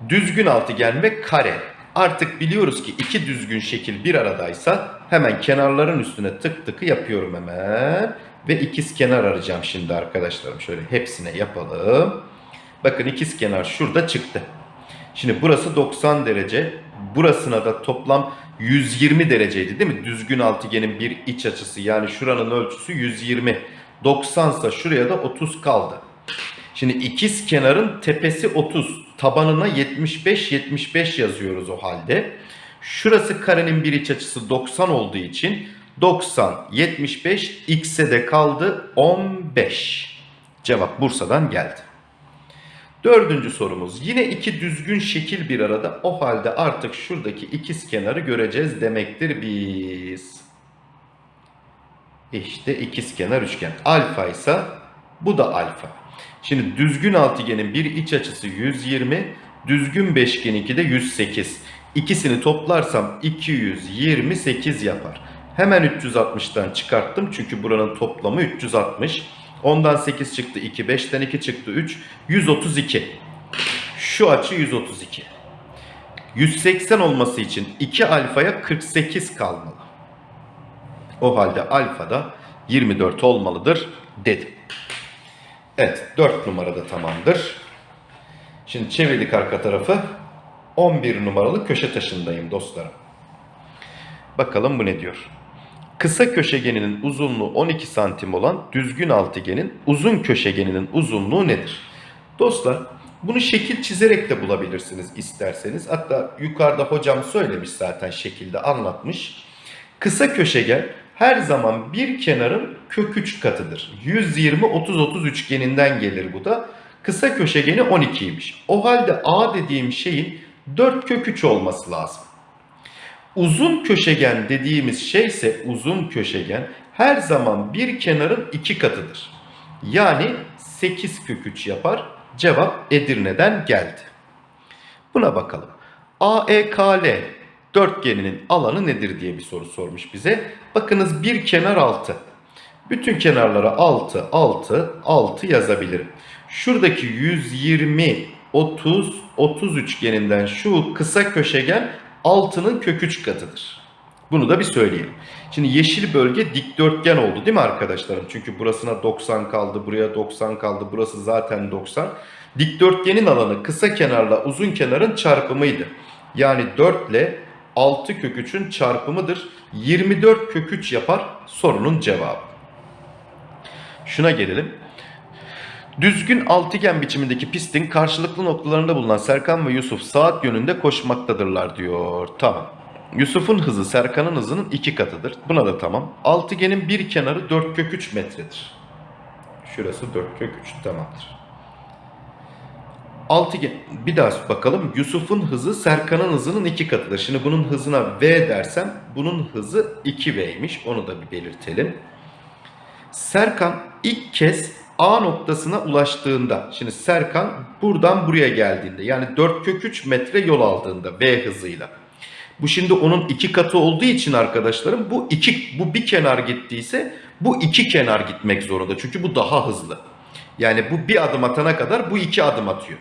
Düzgün altıgen ve kare. Artık biliyoruz ki iki düzgün şekil bir aradaysa hemen kenarların üstüne tık tıkı yapıyorum hemen. Ve ikiz kenar arayacağım şimdi arkadaşlarım. Şöyle hepsine yapalım. Bakın ikiz kenar şurada çıktı. Şimdi burası 90 derece. Burasına da toplam 120 dereceydi değil mi? Düzgün altıgenin bir iç açısı yani şuranın ölçüsü 120. 90 ise şuraya da 30 kaldı. Şimdi ikiz kenarın tepesi 30. Tabanına 75 75 yazıyoruz o halde. Şurası karenin bir iç açısı 90 olduğu için 90 75 x'e de kaldı 15. Cevap Bursa'dan geldi. Dördüncü sorumuz. Yine iki düzgün şekil bir arada. O halde artık şuradaki ikiz kenarı göreceğiz demektir biz. İşte ikiz kenar üçgen. Alfa ise bu da alfa. Şimdi düzgün altıgenin bir iç açısı 120, düzgün beşgeninki de 108. İkisini toplarsam 228 yapar. Hemen 360'tan çıkarttım çünkü buranın toplamı 360. Ondan 8 çıktı 2, 5'ten 2 çıktı 3, 132. Şu açı 132. 180 olması için 2 alfaya 48 kalmalı. O halde alfa da 24 olmalıdır dedim. Evet 4 numarada tamamdır. Şimdi çevirdik arka tarafı. 11 numaralı köşe taşındayım dostlarım. Bakalım bu ne diyor. Kısa köşegeninin uzunluğu 12 santim olan düzgün altıgenin uzun köşegeninin uzunluğu nedir? Dostlar bunu şekil çizerek de bulabilirsiniz isterseniz. Hatta yukarıda hocam söylemiş zaten şekilde anlatmış. Kısa köşegen her zaman bir kenarın kök 3 katıdır. 120-30-30 üçgeninden gelir bu da. Kısa köşegeni 12'ymiş. O halde A dediğim şeyin 4 kök 3 olması lazım. Uzun köşegen dediğimiz şey ise uzun köşegen her zaman bir kenarın iki katıdır. Yani 8 kök 3 yapar. Cevap Edirne'den geldi. Buna bakalım. AEKL dörtgeninin alanı nedir diye bir soru sormuş bize. Bakınız bir kenar 6. Bütün kenarlara 6, 6, 6 yazabilirim. Şuradaki 120, 30, 30 üçgeninden şu kısa köşegen 6'nın kök 3 katıdır. Bunu da bir söyleyelim. Şimdi yeşil bölge dikdörtgen oldu değil mi arkadaşlarım? Çünkü burasına 90 kaldı, buraya 90 kaldı, burası zaten 90. Dikdörtgenin alanı kısa kenarla uzun kenarın çarpımıydı. Yani 4 ile 6 kök 3'ün çarpımıdır. 24 kök 3 yapar sorunun cevabı. Şuna gelelim. Düzgün altıgen biçimindeki pistin karşılıklı noktalarında bulunan Serkan ve Yusuf saat yönünde koşmaktadırlar diyor. Tamam. Yusuf'un hızı Serkan'ın hızının iki katıdır. Buna da tamam. Altıgenin bir kenarı 4 kök 3 metredir. Şurası 4 kök 3 tamamdır. Altıgen bir daha bakalım. Yusuf'un hızı Serkan'ın hızının iki katıdır. Şimdi bunun hızına V dersem bunun hızı 2V'ymiş. Onu da bir belirtelim. Serkan ilk kez A noktasına ulaştığında, şimdi Serkan buradan buraya geldiğinde yani 4 kök 3 metre yol aldığında V hızıyla. Bu şimdi onun iki katı olduğu için arkadaşlarım bu iki bu bir kenar gittiyse bu iki kenar gitmek zorunda. Çünkü bu daha hızlı. Yani bu bir adım atana kadar bu iki adım atıyor.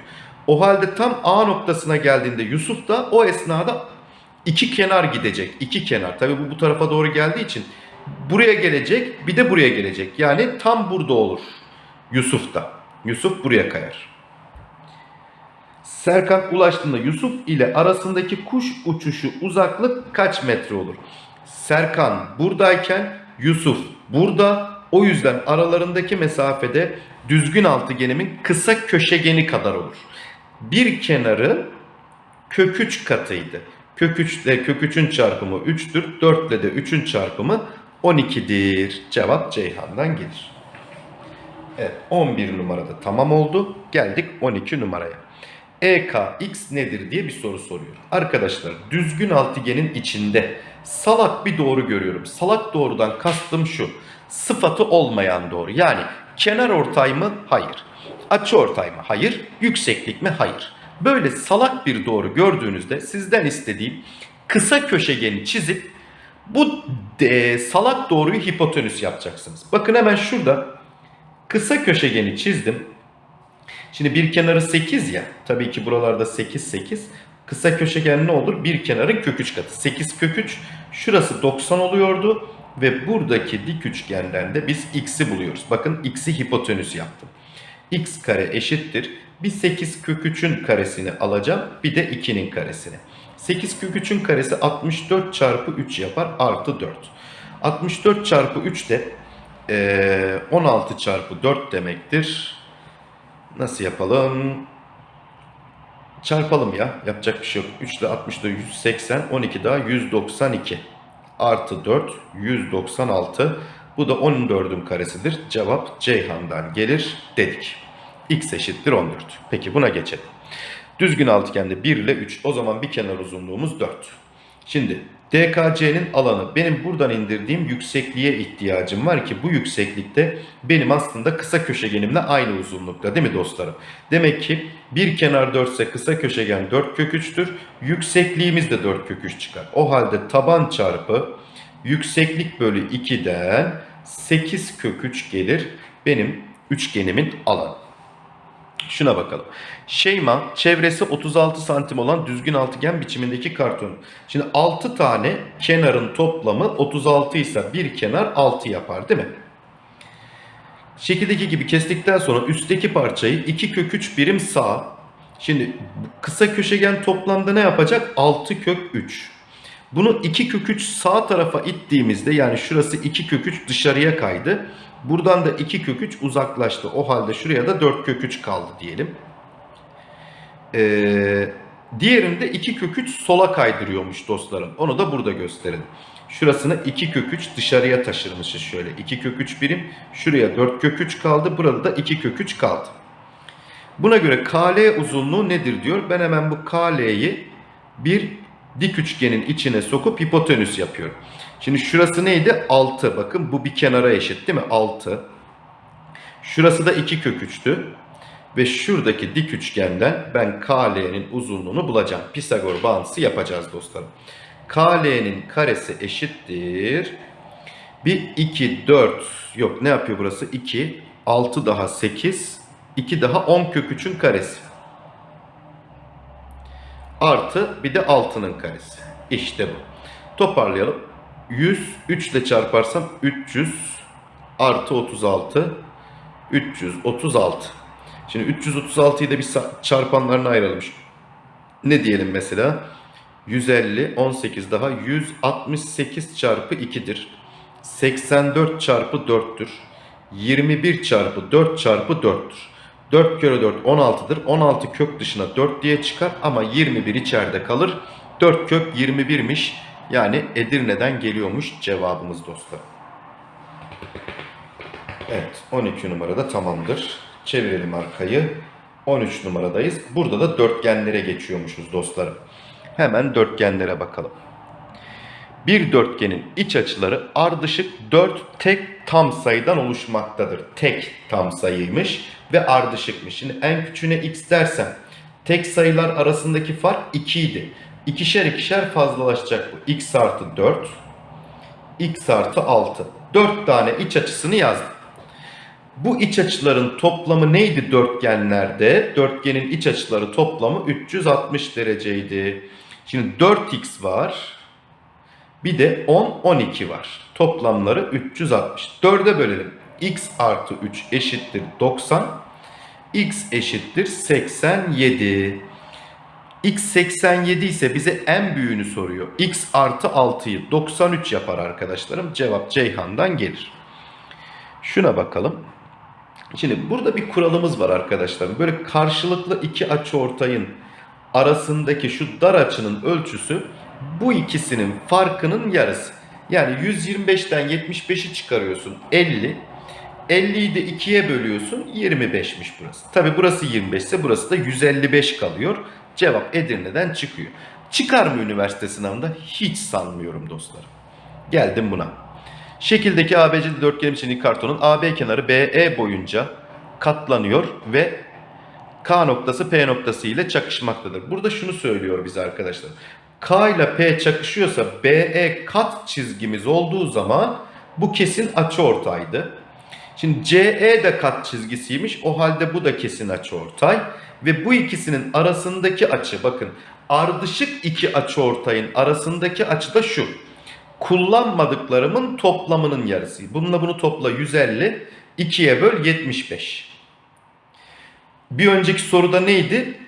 O halde tam A noktasına geldiğinde Yusuf da o esnada iki kenar gidecek. iki kenar. Tabii bu bu tarafa doğru geldiği için buraya gelecek bir de buraya gelecek. Yani tam burada olur. Yusuf da. Yusuf buraya kayar. Serkan ulaştığında Yusuf ile arasındaki kuş uçuşu uzaklık kaç metre olur? Serkan buradayken Yusuf burada. O yüzden aralarındaki mesafede düzgün altıgenimin kısa köşegeni kadar olur. Bir kenarı kök 3 katıydı. Kök 3 ile kök 3'ün çarpımı 3'tür. 4 ile de 3'ün çarpımı 12'dir. Cevap Ceyhan'dan gelir. Evet 11 numarada tamam oldu. Geldik 12 numaraya. EKX nedir diye bir soru soruyor. Arkadaşlar düzgün altıgenin içinde salak bir doğru görüyorum. Salak doğrudan kastım şu. Sıfatı olmayan doğru. Yani kenar ortay mı? Hayır. Açı ortay mı? Hayır. Yükseklik mi? Hayır. Böyle salak bir doğru gördüğünüzde sizden istediğim kısa köşegeni çizip bu e, salak doğruyu hipotenüs yapacaksınız. Bakın hemen şurada kısa köşegeni çizdim. Şimdi bir kenarı 8 ya. Tabii ki buralarda 8 8. Kısa köşegen ne olur? Bir kenarın kök 3 katı. 8 kök 3. Şurası 90 oluyordu. Ve buradaki dik üçgenden de biz x'i buluyoruz. Bakın x'i hipotenüs yaptım. x kare eşittir. Bir 8 kök 3'ün karesini alacağım. Bir de 2'nin karesini. 8 kök 3'ün karesi 64 çarpı 3 yapar. Artı 4. 64 çarpı 3 de ee, 16 çarpı 4 demektir. Nasıl yapalım? Çarpalım ya. Yapacak bir şey yok. 3 ile 60 da 180. 12 daha 192. Artı 4 196. Bu da 14'ün karesidir. Cevap Ceyhan'dan gelir dedik. X eşittir 14. Peki buna geçelim. Düzgün altıgende 1 ile 3. O zaman bir kenar uzunluğumuz 4. Şimdi DKC'nin alanı benim buradan indirdiğim yüksekliğe ihtiyacım var ki bu yükseklikte benim aslında kısa köşegenimle aynı uzunlukta değil mi dostlarım? Demek ki bir kenar 4 ise kısa köşegen 4 kök 3'tür. Yüksekliğimiz de 4 kök 3 çıkar. O halde taban çarpı yükseklik bölü 2'den 8 kök 3 gelir benim üçgenimin alanı. Şuna bakalım. Şeyma çevresi 36 santim olan düzgün altıgen biçimindeki karton. Şimdi 6 tane kenarın toplamı 36 ise bir kenar 6 yapar değil mi? Şekildeki gibi kestikten sonra üstteki parçayı 2 kök 3 birim sağ. Şimdi kısa köşegen toplamda ne yapacak? 6 kök 3. Bunu 2 kök 3 sağ tarafa ittiğimizde yani şurası 2 kök 3 dışarıya kaydı. Buradan da 2 kök 3 uzaklaştı. O halde şuraya da 4 kök 3 kaldı diyelim. Ee, diğerinde 2 kök 3 sola kaydırıyormuş dostlarım. Onu da burada gösterin. Şurasını 2 kök 3 dışarıya taşırmışız şöyle. 2 kök 3 birim. Şuraya 4 kök 3 kaldı. Burada da 2 kök 3 kaldı. Buna göre KL uzunluğu nedir diyor. Ben hemen bu KL'yi bir dik üçgenin içine sokup hipotenüs yapıyorum. Şimdi şurası neydi? 6. Bakın bu bir kenara eşit değil mi? 6. Şurası da 2 kök 3'tü. Ve şuradaki dik üçgenden ben KL'nin uzunluğunu bulacağım. Pisagor bağıntısı yapacağız dostlarım. KL'nin karesi eşittir. 1, 2, 4. Yok ne yapıyor burası? 2, 6 daha 8, 2 daha 10 kök 3'ün karesi. Artı bir de 6'nın karesi. İşte bu. Toparlayalım. 100 3 ile çarparsam 300 artı 36 336. Şimdi 336'yı da bir çarpanlarına ayıralım. Ne diyelim mesela? 150 18 daha 168 çarpı 2'dir. 84 çarpı 4'tür. 21 çarpı 4 çarpı 4'tür. 4 kere 4 16'dır. 16 kök dışına 4 diye çıkar ama 21 içeride kalır. 4 kök 21'miş. Yani Edirne'den geliyormuş cevabımız dostlar. Evet 12 numarada tamamdır. Çevirelim arkayı. 13 numaradayız. Burada da dörtgenlere geçiyormuşuz dostlarım. Hemen dörtgenlere bakalım. Bir dörtgenin iç açıları ardışık 4 tek tam sayıdan oluşmaktadır. Tek tam sayıymış ve ardışıkmış. Şimdi en küçüğüne x dersem tek sayılar arasındaki fark 2 idi. İkişer ikişer fazlalaşacak bu. x artı 4, x artı 6. 4 tane iç açısını yazdım. Bu iç açıların toplamı neydi dörtgenlerde? Dörtgenin iç açıları toplamı 360 dereceydi. Şimdi 4x var. Bir de 10, 12 var. Toplamları 360. 4'e bölelim. x artı 3 eşittir 90. x eşittir 87. x 87 ise bize en büyüğünü soruyor. x artı 6'yı 93 yapar arkadaşlarım. Cevap Ceyhan'dan gelir. Şuna bakalım. Şimdi burada bir kuralımız var arkadaşlar. Böyle karşılıklı iki açı ortayın arasındaki şu dar açının ölçüsü bu ikisinin farkının yarısı. Yani 125'ten 75'i çıkarıyorsun 50. 50'yi de 2'ye bölüyorsun 25'miş burası. Tabi burası 25 ise burası da 155 kalıyor. Cevap Edirne'den çıkıyor. Çıkar mı üniversite sınavında? Hiç sanmıyorum dostlarım. Geldim buna. Şekildeki ABC dörtgen biçimli kartonun AB kenarı BE boyunca katlanıyor ve K noktası P noktası ile çakışmaktadır. Burada şunu söylüyor bize arkadaşlar. K ile P çakışıyorsa BE kat çizgimiz olduğu zaman bu kesin açıortaydı. Şimdi CE de kat çizgisiymiş. O halde bu da kesin açıortay. Ve bu ikisinin arasındaki açı bakın ardışık iki açıortayın arasındaki açı da şu kullanmadıklarımın toplamının yarısı. Bununla bunu topla 150. 2'ye böl 75. Bir önceki soruda neydi?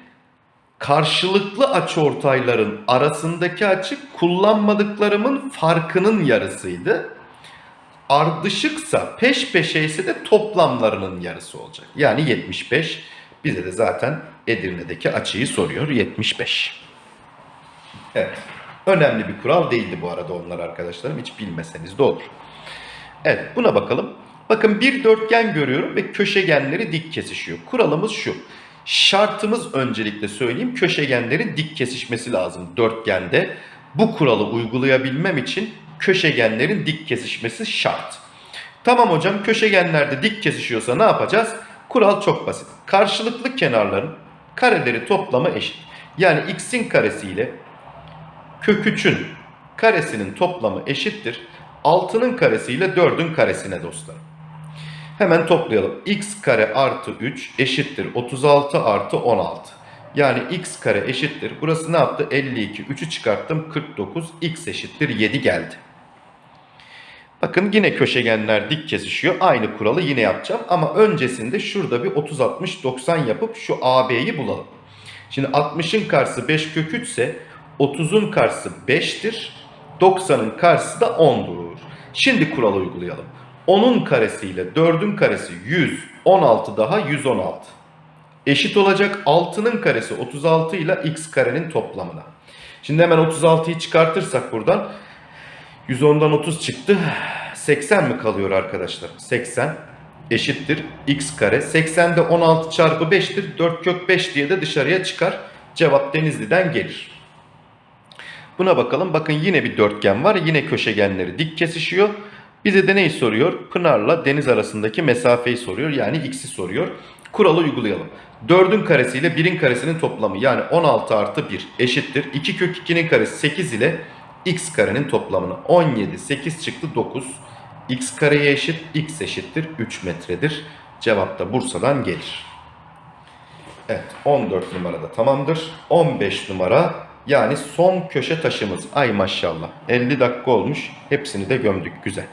Karşılıklı açıortayların arasındaki açı kullanmadıklarımın farkının yarısıydı. Ardışıksa peş peşe ise de toplamlarının yarısı olacak. Yani 75. Bize de zaten Edirne'deki açıyı soruyor 75. Evet. Önemli bir kural değildi bu arada onlar arkadaşlarım. Hiç bilmeseniz de olur. Evet buna bakalım. Bakın bir dörtgen görüyorum ve köşegenleri dik kesişiyor. Kuralımız şu. Şartımız öncelikle söyleyeyim köşegenlerin dik kesişmesi lazım dörtgende. Bu kuralı uygulayabilmem için köşegenlerin dik kesişmesi şart. Tamam hocam köşegenlerde dik kesişiyorsa ne yapacağız? Kural çok basit. Karşılıklı kenarların kareleri toplamı eşit. Yani x'in karesi ile kök 3'ün karesinin toplamı eşittir. 6'nın karesi ile 4'ün karesine dostlarım. Hemen toplayalım. x kare artı 3 eşittir 36 artı 16. Yani x kare eşittir. Burası ne yaptı? 52. 3'ü çıkarttım 49. x eşittir 7 geldi. Bakın yine köşegenler dik kesişiyor. Aynı kuralı yine yapacağım. Ama öncesinde şurada bir 30, 60, 90 yapıp şu AB'yi bulalım. Şimdi 60'ın karşısı 5 kök 3 ise 30'un karşısı 5'tir. 90'ın karşısı da 10'dur. Şimdi kuralı uygulayalım. 10'un karesi ile 4'ün karesi 100, 16 daha 116. Eşit olacak 6'nın karesi 36 ile x karenin toplamına. Şimdi hemen 36'yı çıkartırsak buradan 110'dan 30 çıktı. 80 mi kalıyor arkadaşlar? 80 eşittir x kare. 80 de 16 çarpı 5'tir. 4 kök 5 diye de dışarıya çıkar. Cevap Denizli'den gelir. Buna bakalım. Bakın yine bir dörtgen var. Yine köşegenleri dik kesişiyor. Bize de neyi soruyor? Pınar'la deniz arasındaki mesafeyi soruyor. Yani x'i soruyor. Kuralı uygulayalım. 4'ün karesi ile 1'in karesinin toplamı yani 16 artı 1 eşittir. 2 kök 2'nin karesi 8 ile x karenin toplamını 17 8 çıktı 9 x kareye eşit x eşittir 3 metredir. Cevap da Bursa'dan gelir. Evet 14 numarada tamamdır. 15 numara yani son köşe taşımız. Ay maşallah 50 dakika olmuş. Hepsini de gömdük güzel.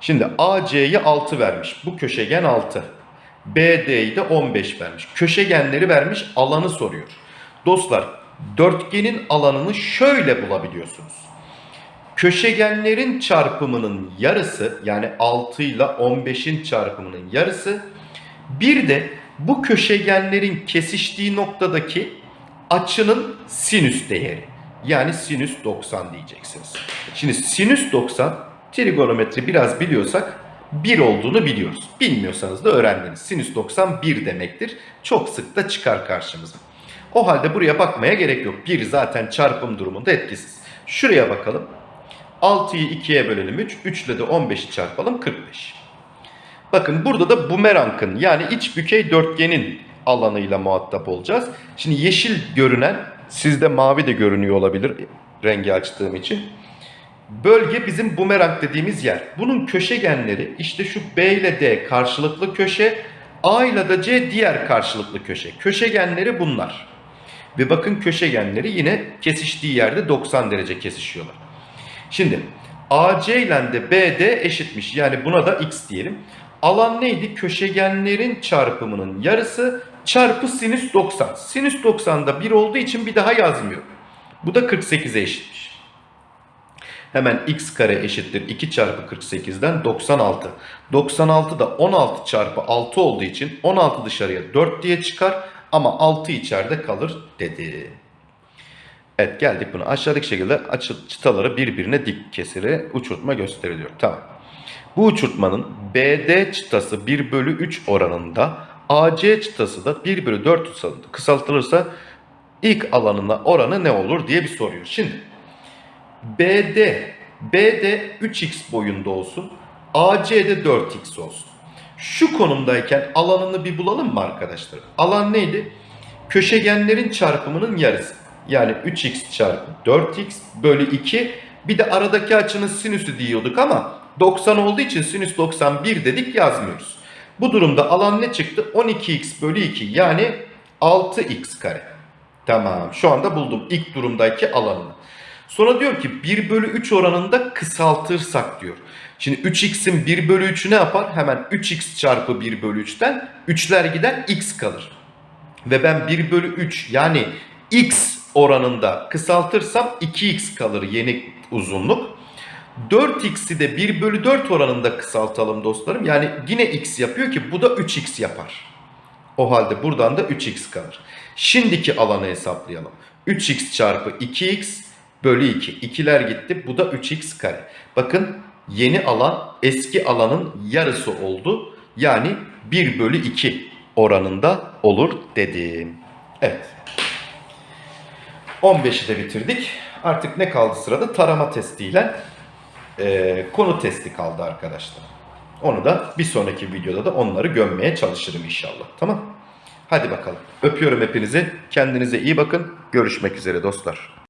Şimdi AC'yi 6 vermiş. Bu köşegen 6. BD'yi de 15 vermiş. Köşegenleri vermiş alanı soruyor. Dostlar dörtgenin alanını şöyle bulabiliyorsunuz. Köşegenlerin çarpımının yarısı yani 6 ile 15'in çarpımının yarısı bir de bu köşegenlerin kesiştiği noktadaki açının sinüs değeri. Yani sinüs 90 diyeceksiniz. Şimdi sinüs 90 trigonometri biraz biliyorsak 1 olduğunu biliyoruz. Bilmiyorsanız da öğrendiniz. Sinüs 90 1 demektir. Çok sık da çıkar karşımıza. O halde buraya bakmaya gerek yok. 1 zaten çarpım durumunda etkisiz. Şuraya bakalım. 6'yı 2'ye bölelim 3. 3 ile de 15'i çarpalım 45. Bakın burada da bumerangın yani iç bükey dörtgenin alanıyla muhatap olacağız. Şimdi yeşil görünen sizde mavi de görünüyor olabilir rengi açtığım için. Bölge bizim bumerang dediğimiz yer. Bunun köşegenleri işte şu B ile D karşılıklı köşe, A ile de C diğer karşılıklı köşe. Köşegenleri bunlar. Ve bakın köşegenleri yine kesiştiği yerde 90 derece kesişiyorlar. Şimdi AC ile de BD eşitmiş. Yani buna da x diyelim. Alan neydi? Köşegenlerin çarpımının yarısı çarpı sinüs 90. Sinüs 90'da 1 olduğu için bir daha yazmıyorum. Bu da 48'e eşitmiş. Hemen x kare eşittir 2 çarpı 48'den 96. 96 da 16 çarpı 6 olduğu için 16 dışarıya 4 diye çıkar ama 6 içeride kalır dedi. Evet geldik buna. Aşağıdaki şekilde açı, çıtaları birbirine dik kesire uçurtma gösteriliyor. Tamam. Bu uçurtmanın BD çıtası 1 bölü 3 oranında AC çıtası da 1 bölü 4 kısaltılırsa ilk alanına oranı ne olur diye bir soruyor. Şimdi BD, BD 3x boyunda olsun. AC de 4x olsun. Şu konumdayken alanını bir bulalım mı arkadaşlar? Alan neydi? Köşegenlerin çarpımının yarısı. Yani 3x çarpı 4x bölü 2. Bir de aradaki açının sinüsü diyorduk ama 90 olduğu için sinüs 91 dedik yazmıyoruz. Bu durumda alan ne çıktı? 12x bölü 2 yani 6x kare. Tamam şu anda buldum ilk durumdaki alanını. Sonra diyor ki 1 bölü 3 oranında kısaltırsak diyor. Şimdi 3x'in 1 bölü 3'ü ne yapar? Hemen 3x çarpı 1 bölü 3'ten 3'ler gider x kalır. Ve ben 1 bölü 3 yani x oranında kısaltırsam 2x kalır yeni uzunluk. 4x'i de 1 bölü 4 oranında kısaltalım dostlarım. Yani yine x yapıyor ki bu da 3x yapar. O halde buradan da 3x kalır. Şimdiki alanı hesaplayalım. 3x çarpı 2x bölü 2. İkiler gitti. Bu da 3x kare. Bakın yeni alan eski alanın yarısı oldu. Yani 1 bölü 2 oranında olur dedim. Evet. 15'i de bitirdik. Artık ne kaldı sırada? Tarama testiyle e, konu testi kaldı arkadaşlar. Onu da bir sonraki videoda da onları gömmeye çalışırım inşallah. Tamam. Hadi bakalım. Öpüyorum hepinizi. Kendinize iyi bakın. Görüşmek üzere dostlar.